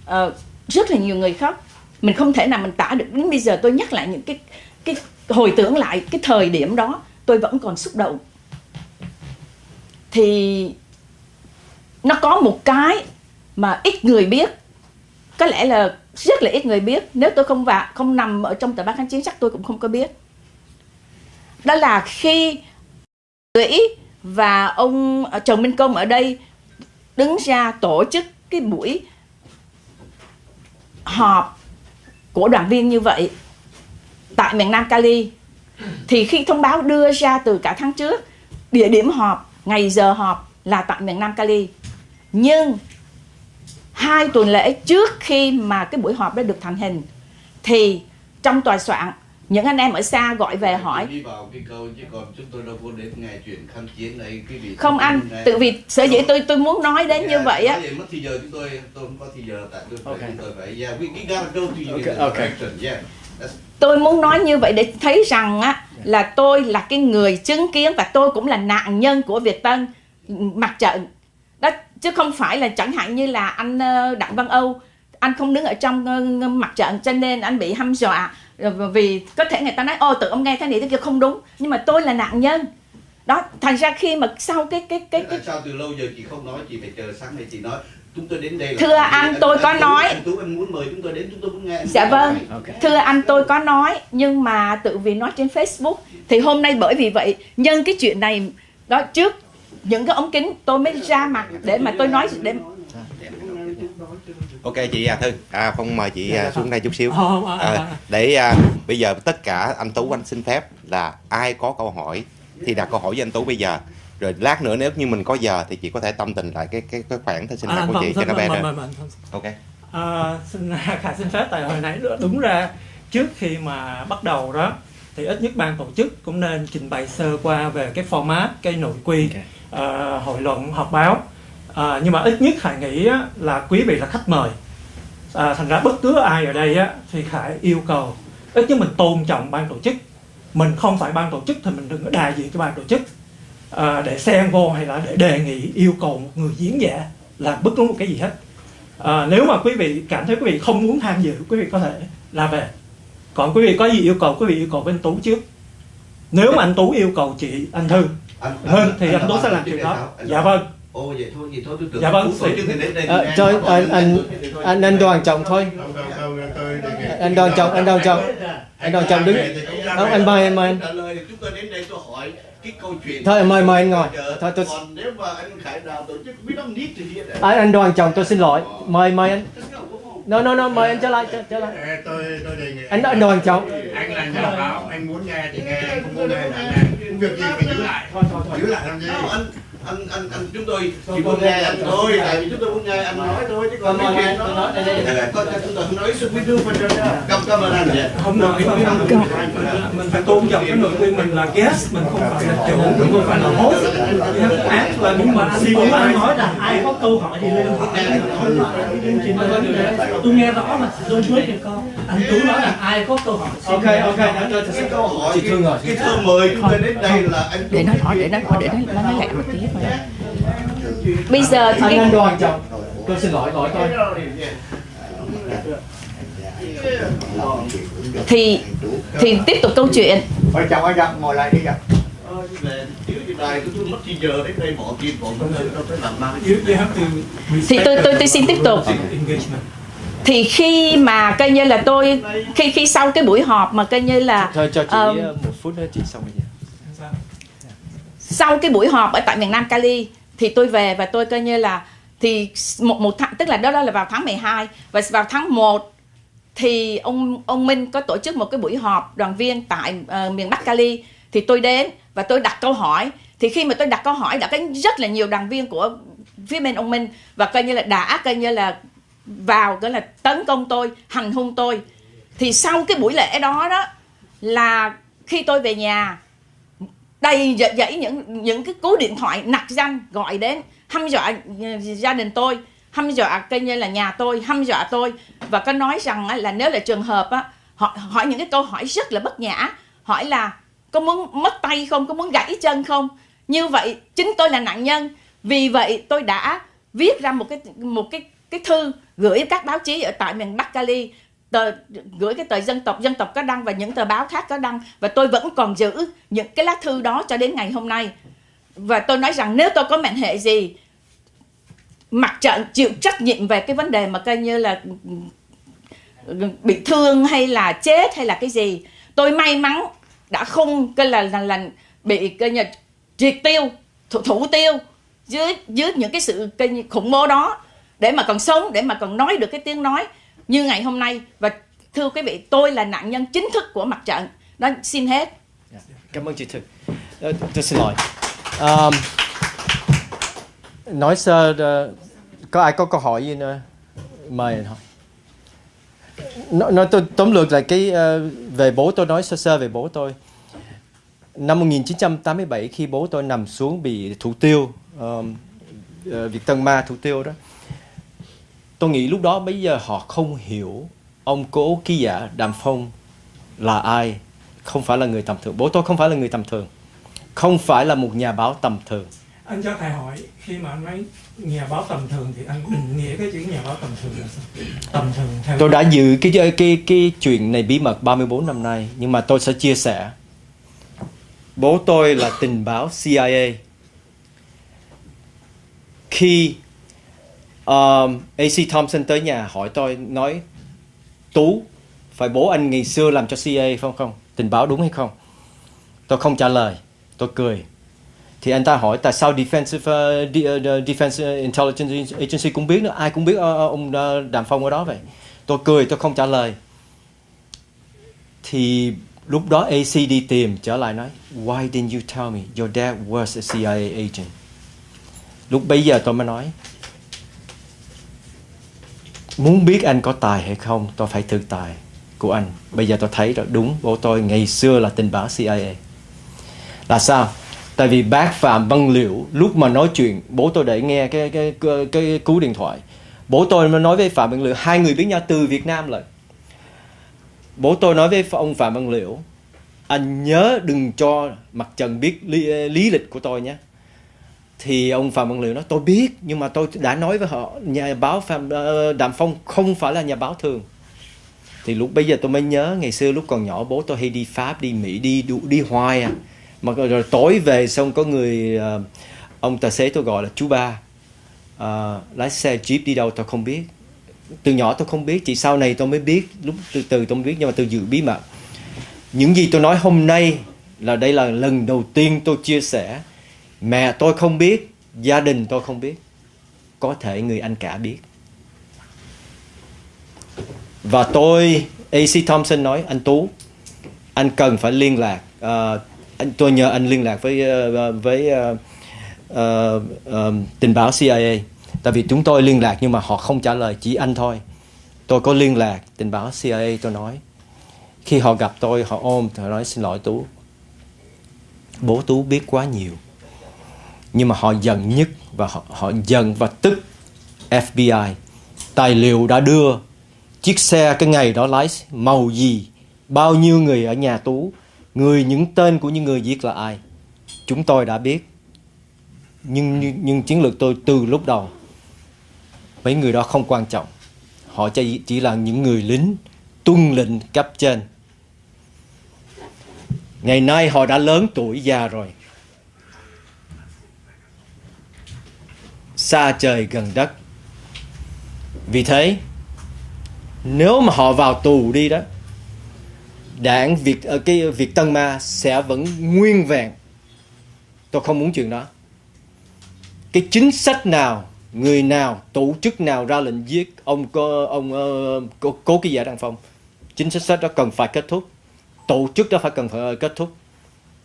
uh, rất là nhiều người khóc. Mình không thể nào mình tả được. Đến bây giờ tôi nhắc lại những cái cái hồi tưởng lại cái thời điểm đó tôi vẫn còn xúc động. Thì nó có một cái mà ít người biết. Có lẽ là rất là ít người biết. Nếu tôi không vào không nằm ở trong tờ báo kháng chiến chắc tôi cũng không có biết. Đó là khi Lũy và ông à, Trần Minh Công ở đây đứng ra tổ chức cái buổi họp của đoàn viên như vậy tại miền Nam Cali. Thì khi thông báo đưa ra từ cả tháng trước, địa điểm họp, ngày giờ họp là tại miền Nam Cali. Nhưng hai tuần lễ trước khi mà cái buổi họp đã được thành hình, thì trong tòa soạn những anh em ở xa gọi về hỏi. đi vào cái câu chứ còn chúng tôi đâu có đến nghe chuyện kháng chiến này quý vị không anh tự vì sở dĩ tôi tôi muốn nói đến như vậy á. mất thì giờ chúng tôi muốn nói như vậy để thấy rằng á là tôi là cái người chứng kiến và tôi cũng là nạn nhân của Việt Tân mặt trận. Đó chứ không phải là chẳng hạn như là anh ờ, Đặng Văn Âu anh không đứng ở trong ờ, mặt trận cho nên anh bị hăm dọa vì có thể người ta nói ô tự ông nghe thế này thế kia không đúng nhưng mà tôi là nạn nhân đó thành ra khi mà sau cái cái cái, cái sao từ lâu giờ chị không nói chị phải chờ sáng nay chị nói chúng tôi đến đây là Thưa anh, tôi có Tú- nói. anh Tú anh muốn mời chúng tôi đến chúng tôi muốn nghe anh Dạ vâng, này. Ok. thưa anh tôi có nói nhưng mà tự vì nói trên Facebook thì hôm nay bởi vì vậy nhân cái chuyện này đó trước những cái ống kính tôi mới ra mặt để mà tôi nói để Ok chị à Thư, à, Phong mời chị à, xuống đây chút xíu. Ờ, ờ, À, ờ. để à, bây giờ tất cả anh Tú anh xin phép là ai có câu hỏi thì đặt câu hỏi với anh Tú bây giờ. Rồi lát nữa nếu như mình có giờ thì chị có thể tâm tình lại cái cái cái khoảng thời sinh À, hoạt của vâng, chị cho vâng, nó vâng, bé vâng, vâng, vâng. Ok. À, xin khả xin phép tại hồi nãy đúng ra trước khi mà bắt đầu đó thì ít nhất ban tổ chức cũng nên trình bày sơ qua về cái format cái nội quy ờ, hội luận họp báo Ờ, nhưng mà ít nhất Khải nghĩ á, là quý vị là khách mời. À, thành ra bất cứ ai ở đây á, thì Khải yêu cầu ít nhất mình tôn trọng ban tổ chức. Mình không phải ban tổ chức thì mình đừng có đại diện cho ban tổ chức. À, để xen vô hay là để đề nghị yêu cầu một người diễn giả làm bất cứ một cái gì hết. À, nếu mà quý vị cảm thấy quý vị không muốn tham dự quý vị có thể là về. Còn quý vị có gì yêu cầu quý vị yêu cầu anh tú trước. Nếu mà anh tú yêu cầu chị anh thư Anh- hơn thì anh tú nói sẽ làm chuyện đó? Anh dạ vâng Ồ vậy thôi vậy thôi tôi tưởng Dạ vâng, xin- chức thì đến đây Ờ, nghe thôi, nó anh- anh- thôi. anh anh đoàn trọng thôi. Tôi anh đoàn trọng anh đoàn trọng anh đoàn trọng đứng. không anh mời anh mời anh. Thì chúng tôi đến đây tôi hỏi cái câu chuyện Thôi, mời- mời anh ngồi. Thôi, tôi- còn nếu mà anh Khải Đào tổ chức we don't need to hear that. anh, anh đoàn trọng tôi xin lỗi. Mời mời anh. No no no mời anh trở lại trở, trở lại. Tôi tôi đề nghị anh anh đoàn trọng anh là nhà báo anh muốn nghe thì nghe anh không muốn nghe thì nghe. Việc gì phải giữ lại. Giữ lại làm gì? Không, anh anh anh chúng tôi chỉ muốn nghe anh thôi. tại vì chúng tôi muốn nghe anh nói thôi chứ còn ơn chuyện đó. nói. Con chúng tôi không nói do for the cảm cảm ơn anh vậy. Không được mình, mình, mình phải tôn trọng cái nội quy mình là guest mình không phải là chủ mình không phải là host. Act là nhưng mà anh cũng anh nói rằng ai có câu hỏi thì lên. Tôi nghe rõ mà tôi nói cho con anh tú nói là ai có câu hỏi xin ok ok đã tôi cái câu hỏi. Chị thương rồi cái câu mời chúng đến đây là anh để nó hỏi để nó hỏi để nó nó nói lại một tí thôi. Bây giờ thì anh anh đoàn trọng tôi xin lỗi lỗi tôi. Thì thì tiếp tục câu chuyện. Ôi chồng ơi chồng ngồi lại đi chồng. Ờ, thì tôi tôi tôi xin tiếp tục. Thì khi mà coi như là tôi khi khi sau cái buổi họp mà coi như là Thôi cho chị ờ, một phút nữa chị xong giờ. sau cái buổi họp ở tại miền Nam Cali thì tôi về và tôi coi như là thì một một tháng tức là đó đó là vào tháng 12 và vào tháng 1 thì ông ông Minh có tổ chức một cái buổi họp đoàn viên tại ờ, miền Bắc Cali thì tôi đến và tôi đặt câu hỏi thì khi mà tôi đặt câu hỏi đã có rất là nhiều đoàn viên của phía bên ông Minh và coi như là đã coi như là vào cái là tấn công tôi hành hung tôi. Thì sau cái buổi lễ đó đó là khi tôi về nhà đầy dãy, những những cái cú điện thoại nặc danh gọi đến hăm dọa gia đình tôi hăm dọa coi như là nhà tôi hăm dọa tôi. Và có nói rằng là nếu là trường hợp á họ hỏi những cái câu hỏi rất là bất nhã hỏi là có muốn mất tay không? Có muốn gãy chân không? Như vậy chính tôi là nạn nhân. Vì vậy tôi đã viết ra một cái một cái cái thư gửi các báo chí ở tại miền Bắc Cali tờ gửi cái tờ dân tộc dân tộc có đăng và những tờ báo khác có đăng. Và tôi vẫn còn giữ những cái lá thư đó cho đến ngày hôm nay. Và tôi nói rằng nếu tôi có mệnh hệ gì mặt trận chịu trách nhiệm về cái vấn đề mà coi như là ừ, bị thương hay là chết hay là cái gì tôi may mắn đã không coi là là, là bị coi như triệt tiêu thủ, thủ tiêu dưới dưới những cái sự cái khủng bố đó để mà còn sống để mà còn nói được cái tiếng nói như ngày hôm nay và thưa quý vị tôi là nạn nhân chính thức của mặt trận đó xin hết dạ, Cảm ơn chị Thực. Ờ, tôi xin lỗi. Um, nói sơ, uh, có ai có câu hỏi gì nữa? Mời anh hỏi. Nói, nói tôi tóm lược lại cái uh, về bố tôi nói sơ sơ về bố tôi. Năm 1987 khi bố tôi nằm xuống bị thủ tiêu, um, uh, Việt Tân Ma thủ tiêu đó. Tôi nghĩ lúc đó bây giờ họ không hiểu ông cố ký giả Đàm Phong là ai. Không phải là người tầm thường. Bố tôi không phải là người tầm thường. Không phải là một nhà báo tầm thường. Anh cho thầy hỏi khi mà anh nói nhà báo tầm thường thì anh định nghĩa cái chữ nhà báo tầm thường là sao? Tầm thường theo tôi đã giữ cái cái cái, cái chuyện này bí mật 34 năm nay nhưng mà tôi sẽ chia sẻ. Bố tôi là tình báo CIA khi um, AC Thompson tới nhà hỏi tôi nói Tú phải bố anh ngày xưa làm cho CIA phải không? Tình báo đúng hay không? Tôi không trả lời tôi cười. Thì anh ta hỏi tại sao defensive uh, defense ờ, intelligence agency cũng biết nữa? Ai cũng biết uh, ông đàm phong ở đó vậy? Tôi cười tôi không trả lời. Thì lúc đó AC đi tìm trở lại nói why didn't you tell me? Your dad was a CIA agent. Lúc bây giờ tôi mới nói muốn biết anh có tài hay không tôi phải thử tài của anh. Bây giờ tôi thấy rồi đúng bố tôi ngày xưa là tình báo CIA là sao? Tại vì bác phạm văn liễu lúc mà nói chuyện bố tôi để nghe cái cái cái, cái cú điện thoại. Bố tôi mới nói với phạm văn liễu hai người biết nhau từ việt nam lại bố tôi nói với ông phạm văn liễu anh nhớ đừng cho mặt trần biết lý, lý lịch của tôi nhé thì ông phạm văn liệu nói tôi biết nhưng mà tôi đã nói với họ nhà báo phạm ờ, đàm phong không phải là nhà báo thường. Thì lúc bây giờ tôi mới nhớ ngày xưa lúc còn nhỏ bố tôi hay đi pháp đi mỹ đi đi, đi hoài à. Mà rồi tối về xong có người uh, ông tài xế tôi gọi là chú ba uh, lái xe jeep đi đâu tôi không biết. Từ nhỏ tôi không biết chỉ sau này tôi mới biết lúc từ từ tôi mới biết nhưng mà tôi giữ bí mật. Những gì tôi nói hôm nay là đây là lần đầu tiên tôi chia sẻ mẹ tôi không biết gia đình tôi không biết. Có thể người anh cả biết. Và tôi AC Thompson nói anh Tú anh cần phải liên lạc uh, anh tôi nhờ anh liên lạc với uh, với uh, uh, uh, tình báo CIA tại vì chúng tôi liên lạc nhưng mà họ không trả lời chỉ anh thôi. Tôi có liên lạc tình báo CIA tôi nói. Khi họ gặp tôi họ ôm họ nói xin lỗi Tú. Bố Tú biết quá nhiều nhưng mà họ giận nhất và họ, họ giận và tức FBI tài liệu đã đưa chiếc xe cái ngày đó lái màu gì bao nhiêu người ở nhà tú người những tên của những người giết là ai? Chúng tôi đã biết. Nhưng nhưng, nhưng chiến lược tôi từ lúc đầu mấy người đó không quan trọng. Họ chỉ, chỉ là những người lính tuân lệnh cấp trên. Ngày nay họ đã lớn tuổi già rồi. Xa trời gần đất. Vì thế nếu mà họ vào tù đi đó đảng Việt ở cái Việt Tân Ma sẽ vẫn nguyên vẹn. Tôi không muốn chuyện đó. Cái chính sách nào người nào tổ chức nào ra lệnh giết ông có ông ờ, uh, cố, cố ký giả đăng phong chính sách đó cần phải kết thúc. Tổ chức đó phải cần phải ờ, kết thúc.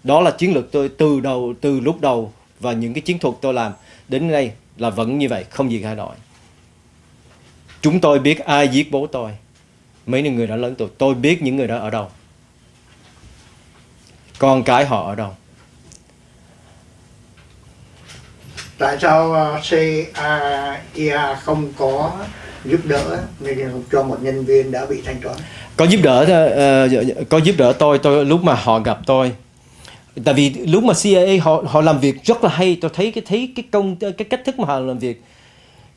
Đó là chiến lược tôi từ đầu từ lúc đầu và những cái chiến thuật tôi làm. Đến nay là vẫn như vậy không gì thay đổi. Chúng tôi biết ai giết bố tôi. Mấy người đã lớn tuổi tôi biết những người đó ở đâu. Con cái họ ở đâu? Tại sao uh, CIA không có giúp đỡ cho một nhân viên đã bị thanh toán. Có giúp đỡ uh, có giúp đỡ tôi tôi lúc mà họ gặp tôi tại vì lúc mà CIA họ họ làm việc rất là hay, tôi thấy cái thấy cái công, cái cách thức mà họ làm việc.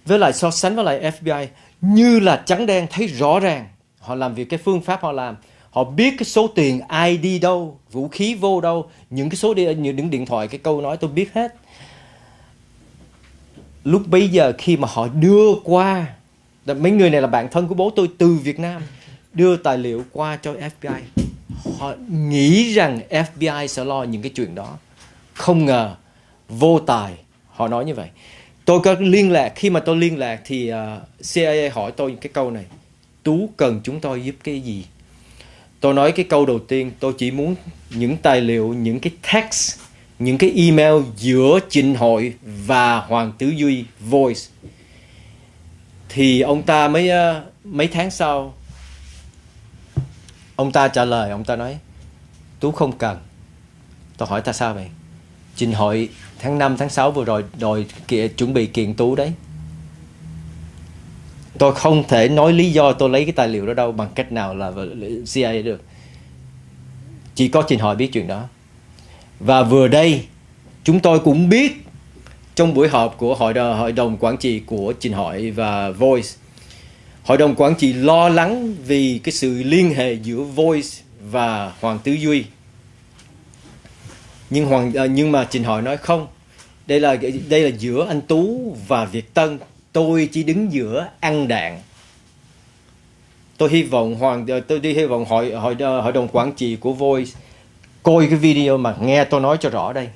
Với lại so sánh với lại FBI như là trắng đen, thấy rõ ràng họ làm việc, cái phương pháp họ làm. Họ biết cái số tiền ai đi đâu, vũ khí vô đâu, những cái số đi những điện thoại, cái câu nói tôi biết hết. Lúc bây giờ khi mà họ đưa qua mấy người này là bạn thân của bố tôi từ Việt Nam, đưa tài liệu qua cho FBI họ nghĩ rằng FBI sẽ lo những cái chuyện đó. Không ngờ vô tài họ nói như vậy. Tôi có liên lạc khi mà tôi liên lạc thì ờ, uh, CIA hỏi tôi cái câu này Tú cần chúng tôi giúp cái gì? Tôi nói cái câu đầu tiên tôi chỉ muốn những tài liệu những cái text những cái email giữa Trịnh Hội và Hoàng tứ Duy Voice. Thì ông ta mấy uh, ờ, mấy tháng sau ông ta trả lời ông ta nói Tú không cần. Tôi hỏi ta sao vậy? Trình Hội tháng 5 tháng 6 vừa rồi đòi kia, chuẩn bị kiện Tú đấy. Tôi không thể nói lý do tôi lấy cái tài liệu đó đâu bằng cách nào là CIA được. Chỉ có trình Hội biết chuyện đó. Và vừa đây chúng tôi cũng biết trong buổi họp của hội đồng, hội đồng quản trị của Trình Hội và Voice hội đồng quản trị lo lắng vì cái sự liên hệ giữa Voice và Hoàng Tứ Duy. Nhưng Hoàng à, nhưng mà Trình Hội nói không. Đây là đây là giữa anh Tú và Việt Tân. Tôi chỉ đứng giữa ăn đạn. Tôi hy vọng hoàng à, tôi đi hy vọng hội hội à, hội đồng quản trị của Voice coi cái video mà nghe tôi nói cho rõ đây.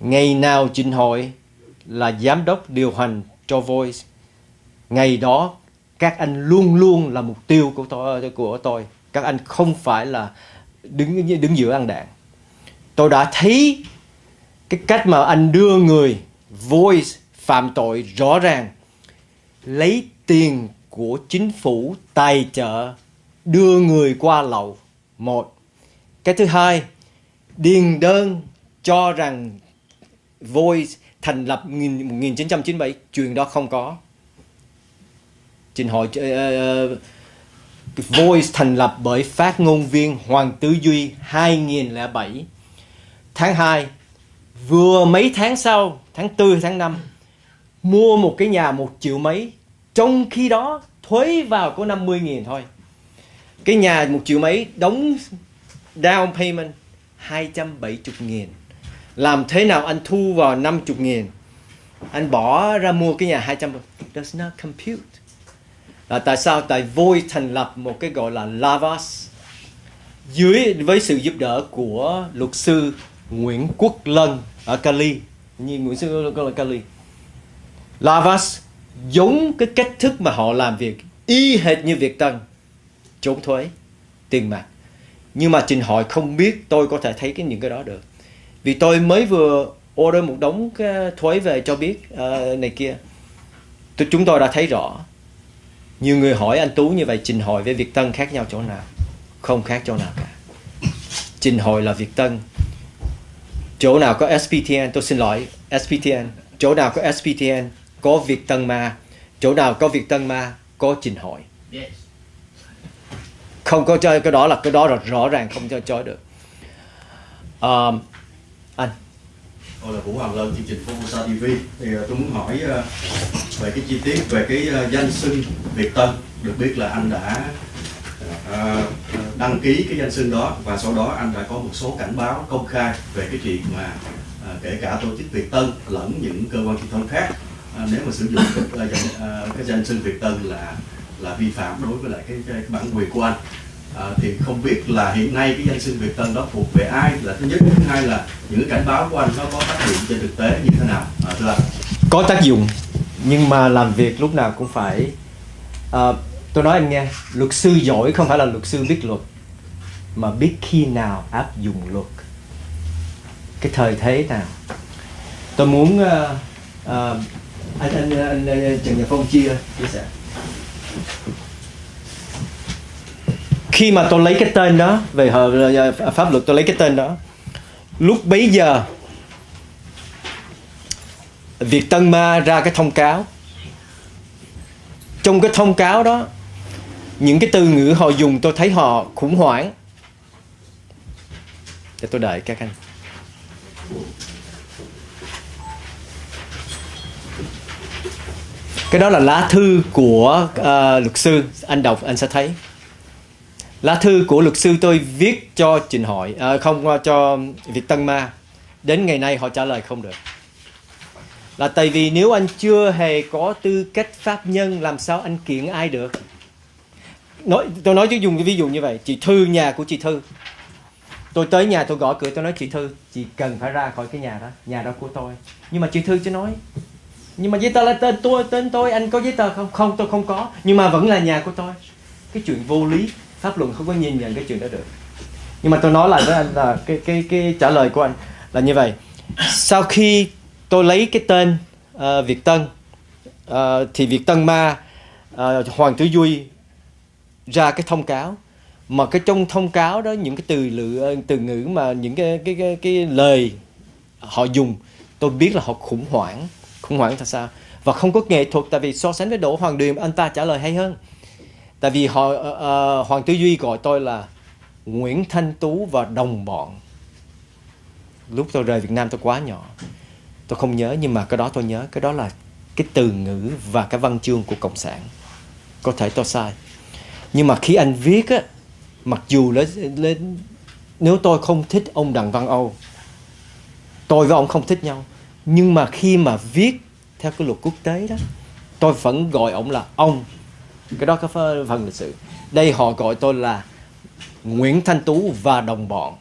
Ngày nào trình Hội là giám đốc điều hành cho Voice, ngày đó các anh luôn luôn là mục tiêu của tôi của tôi. Các anh không phải là đứng đứng giữa ăn đạn. Tôi đã thấy cái cách mà anh đưa người Voice phạm tội rõ ràng. Lấy tiền của chính phủ tài trợ đưa người qua lậu một. Cái thứ hai, điền đơn cho rằng Voice thành lập 1997 chuyện đó không có trình hội uh, Voice thành lập bởi phát ngôn viên Hoàng Tứ Duy 2007 tháng 2 vừa mấy tháng sau tháng 4 tháng 5 mua một cái nhà một triệu mấy. Trong khi đó thuế vào có 50.000 thôi. Cái nhà một triệu mấy đóng down payment 270.000 làm thế nào anh thu vào 50.000 anh bỏ ra mua cái nhà 200 does not compute là tại sao? Tại Voi thành lập một cái gọi là Lavas. Dưới với sự giúp đỡ của luật sư Nguyễn Quốc Lân ở Cali. Như Nguyễn sư là Cali. Lavas giống cái cách thức mà họ làm việc y hệt như Việt Tân trốn thuế tiền mặt. Nhưng mà trình hội không biết tôi có thể thấy cái những cái đó được. Vì tôi mới vừa order một đống cái thuế về cho biết uh, này kia. Tôi, chúng tôi đã thấy rõ nhiều người hỏi anh Tú như vậy trình hội với Việt Tân khác nhau chỗ nào? Không khác chỗ nào cả. Trình hội là Việt Tân. Chỗ nào có SPTN tôi xin lỗi SPTN chỗ nào có SPTN có Việt Tân Ma. Chỗ nào có Việt Tân Ma có trình hội không có chơi cái đó là cái đó là rõ ràng không cho chối được. Um, anh tôi là Vũ Hoàng Lân chương trình Formosa TV thì à, tôi muốn hỏi à, về cái chi tiết về cái à, danh xưng Việt Tân. Được biết là anh đã đăng ký cái danh xưng đó và sau đó anh đã có một số cảnh báo công khai về cái chuyện mà kể cả tổ chức Việt Tân lẫn những cơ quan truyền thông khác. Nếu mà sử dụng cái, cái danh xưng Việt Tân là là vi phạm đối với lại cái, cái bản quyền của anh à, thì không biết là hiện nay cái danh xưng Việt Tân đó thuộc về ai? Là thứ nhất thứ hai là những cảnh báo của anh nó có tác dụng trên thực tế như thế nào? À, thưa anh. Có tác dụng nhưng mà làm việc lúc nào cũng phải à, tôi nói anh nghe luật sư giỏi không phải là luật sư biết luật mà biết khi nào áp dụng luật. Cái thời thế nào. Tôi muốn uh, uh, anh, anh anh anh Trần Nhật Phong chia chia sẻ khi mà tôi lấy cái tên đó về ờ, ờ, pháp luật tôi lấy cái tên đó lúc bấy giờ Việt Tân Ma ra cái thông cáo. Trong cái thông cáo đó những cái từ ngữ họ dùng tôi thấy họ khủng hoảng. Để tôi đợi các anh. Cái đó là lá thư của uh, luật sư anh đọc anh sẽ thấy lá thư của luật sư tôi viết cho trình hội à, không à, cho việt tân ma. Đến ngày nay họ trả lời không được. Là tại vì nếu anh chưa hề có tư cách pháp nhân làm sao anh kiện ai được? Nói tôi nói chứ dùng cái ví dụ như vậy chị thư nhà của chị thư. Tôi tới nhà tôi gõ cửa tôi nói chị thư chị cần phải ra khỏi cái nhà đó nhà đó của tôi. Nhưng mà chị thư chưa nói nhưng mà giấy tờ là tên tôi tên tôi anh có giấy tờ không? Không tôi không có nhưng mà vẫn là nhà của tôi. Cái chuyện vô lý pháp luận không có nhìn nhận cái chuyện đó được. Nhưng mà tôi nói lại với anh là cái cái cái trả lời của anh là như vậy. Sau khi tôi lấy cái tên uh, Việt Tân uh, thì Việt Tân Ma uh, Hoàng Tử Duy ra cái thông cáo. Mà cái trong thông cáo đó những cái từ lự từ ngữ mà những cái cái cái, cái lời họ dùng tôi biết là họ khủng hoảng. Khủng hoảng thật sao? Và không có nghệ thuật tại vì so sánh với Đỗ Hoàng Điềm anh ta trả lời hay hơn tại vì họ uh, Hoàng Tư Duy gọi tôi là Nguyễn Thanh Tú và đồng bọn. Lúc tôi rời Việt Nam tôi quá nhỏ. Tôi không nhớ nhưng mà cái đó tôi nhớ. Cái đó là cái từ ngữ và cái văn chương của cộng sản. Có thể tôi sai. Nhưng mà khi anh viết á mặc dù lên, lên nếu tôi không thích ông Đặng Văn Âu tôi với ông không thích nhau. Nhưng mà khi mà viết theo cái luật quốc tế đó tôi vẫn gọi ông là ông cái đó có phần lịch sử. Đây họ gọi tôi là Nguyễn Thanh Tú và đồng bọn.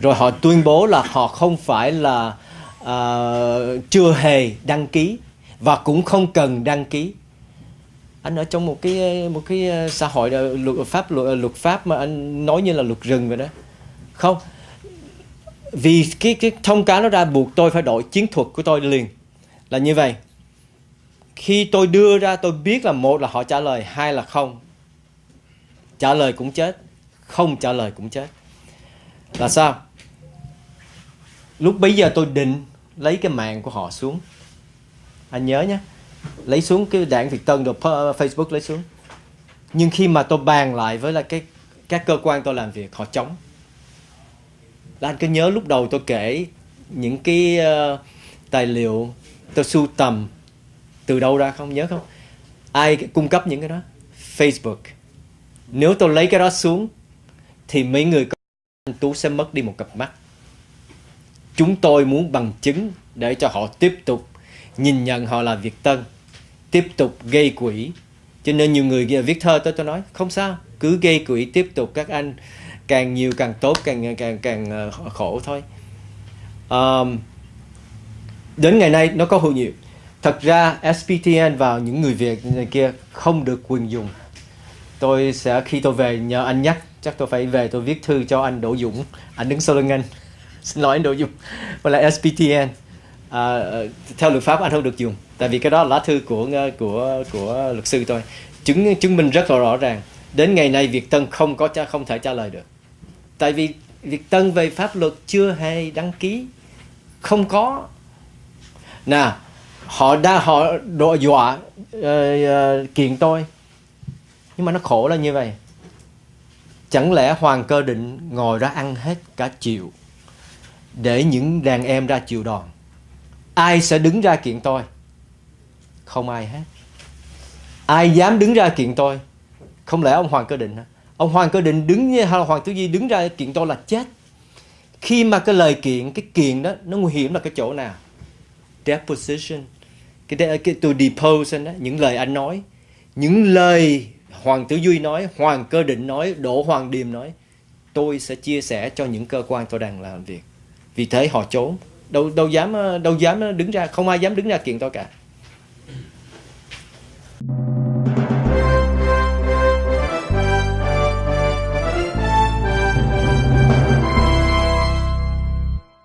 Rồi họ tuyên bố là họ không phải là uh, chưa hề đăng ký và cũng không cần đăng ký. Anh ở trong một cái một cái à, xã hội à, luật pháp luật, luật pháp mà anh nói như là luật rừng vậy đó. Không. Vì cái cái thông cáo nó ra buộc tôi phải đổi chiến thuật của tôi liền. Là như vậy khi tôi đưa ra tôi biết là một là họ trả lời hai là không. Trả lời cũng chết không trả lời cũng chết. Là sao? Lúc bấy giờ tôi định lấy cái mạng của họ xuống. Anh nhớ nhé lấy xuống cái đảng Việt Tân được Facebook lấy xuống. Nhưng khi mà tôi bàn lại với là cái các cơ quan tôi làm việc họ chống. Là anh cứ nhớ lúc đầu tôi kể những cái uh, tài liệu tôi sưu tầm từ đâu ra không nhớ không? Ai cung cấp những cái đó? Facebook. Nếu tôi lấy cái đó xuống thì mấy người anh Tú sẽ mất đi một cặp mắt. Chúng tôi muốn bằng chứng để cho họ tiếp tục nhìn nhận họ là Việt Tân tiếp tục gây quỹ. Cho nên nhiều người viết thơ tôi tôi nói không sao cứ gây quỹ tiếp tục các anh càng nhiều càng tốt càng càng càng ờ, khổ thôi. Um, đến ngày nay nó có hữu nhiều thật ra SPTN vào những người Việt này kia không được quyền dùng. Tôi sẽ khi tôi về nhờ anh nhắc chắc tôi phải về tôi viết thư cho anh Đỗ Dũng. Anh đứng sau lưng anh. Xin lỗi anh Đỗ Dũng. Và là SPTN à, ờ, theo luật pháp anh không được dùng. Tại vì cái đó là lá thư của ờ, của của luật sư tôi. Chứng chứng minh rất là rõ ràng. Đến ngày nay Việt Tân không có không thể trả lời được. Tại vì Việt Tân về pháp luật chưa hề đăng ký. Không có. Nào họ đã họ đe dọa uh, uh, kiện tôi nhưng mà nó khổ là như vậy chẳng lẽ hoàng cơ định ngồi ra ăn hết cả chiều để những đàn em ra chịu đòn ai sẽ đứng ra kiện tôi không ai hết ai dám đứng ra kiện tôi không lẽ ông Hoàng Cơ Định hả? Ông Hoàng Cơ Định đứng hay là Hoàng Tử di đứng ra kiện tôi là chết. Khi mà cái lời kiện, cái kiện đó nó nguy hiểm là cái chỗ nào? Deposition. Cái, cái to depose đó, những lời anh nói, những lời Hoàng Tử Duy nói, Hoàng Cơ Định nói, Đỗ Hoàng Điềm nói, tôi sẽ chia sẻ cho những cơ quan tôi đang làm việc. Vì thế họ trốn, đâu đâu dám đâu dám đứng ra, không ai dám đứng ra kiện tôi cả.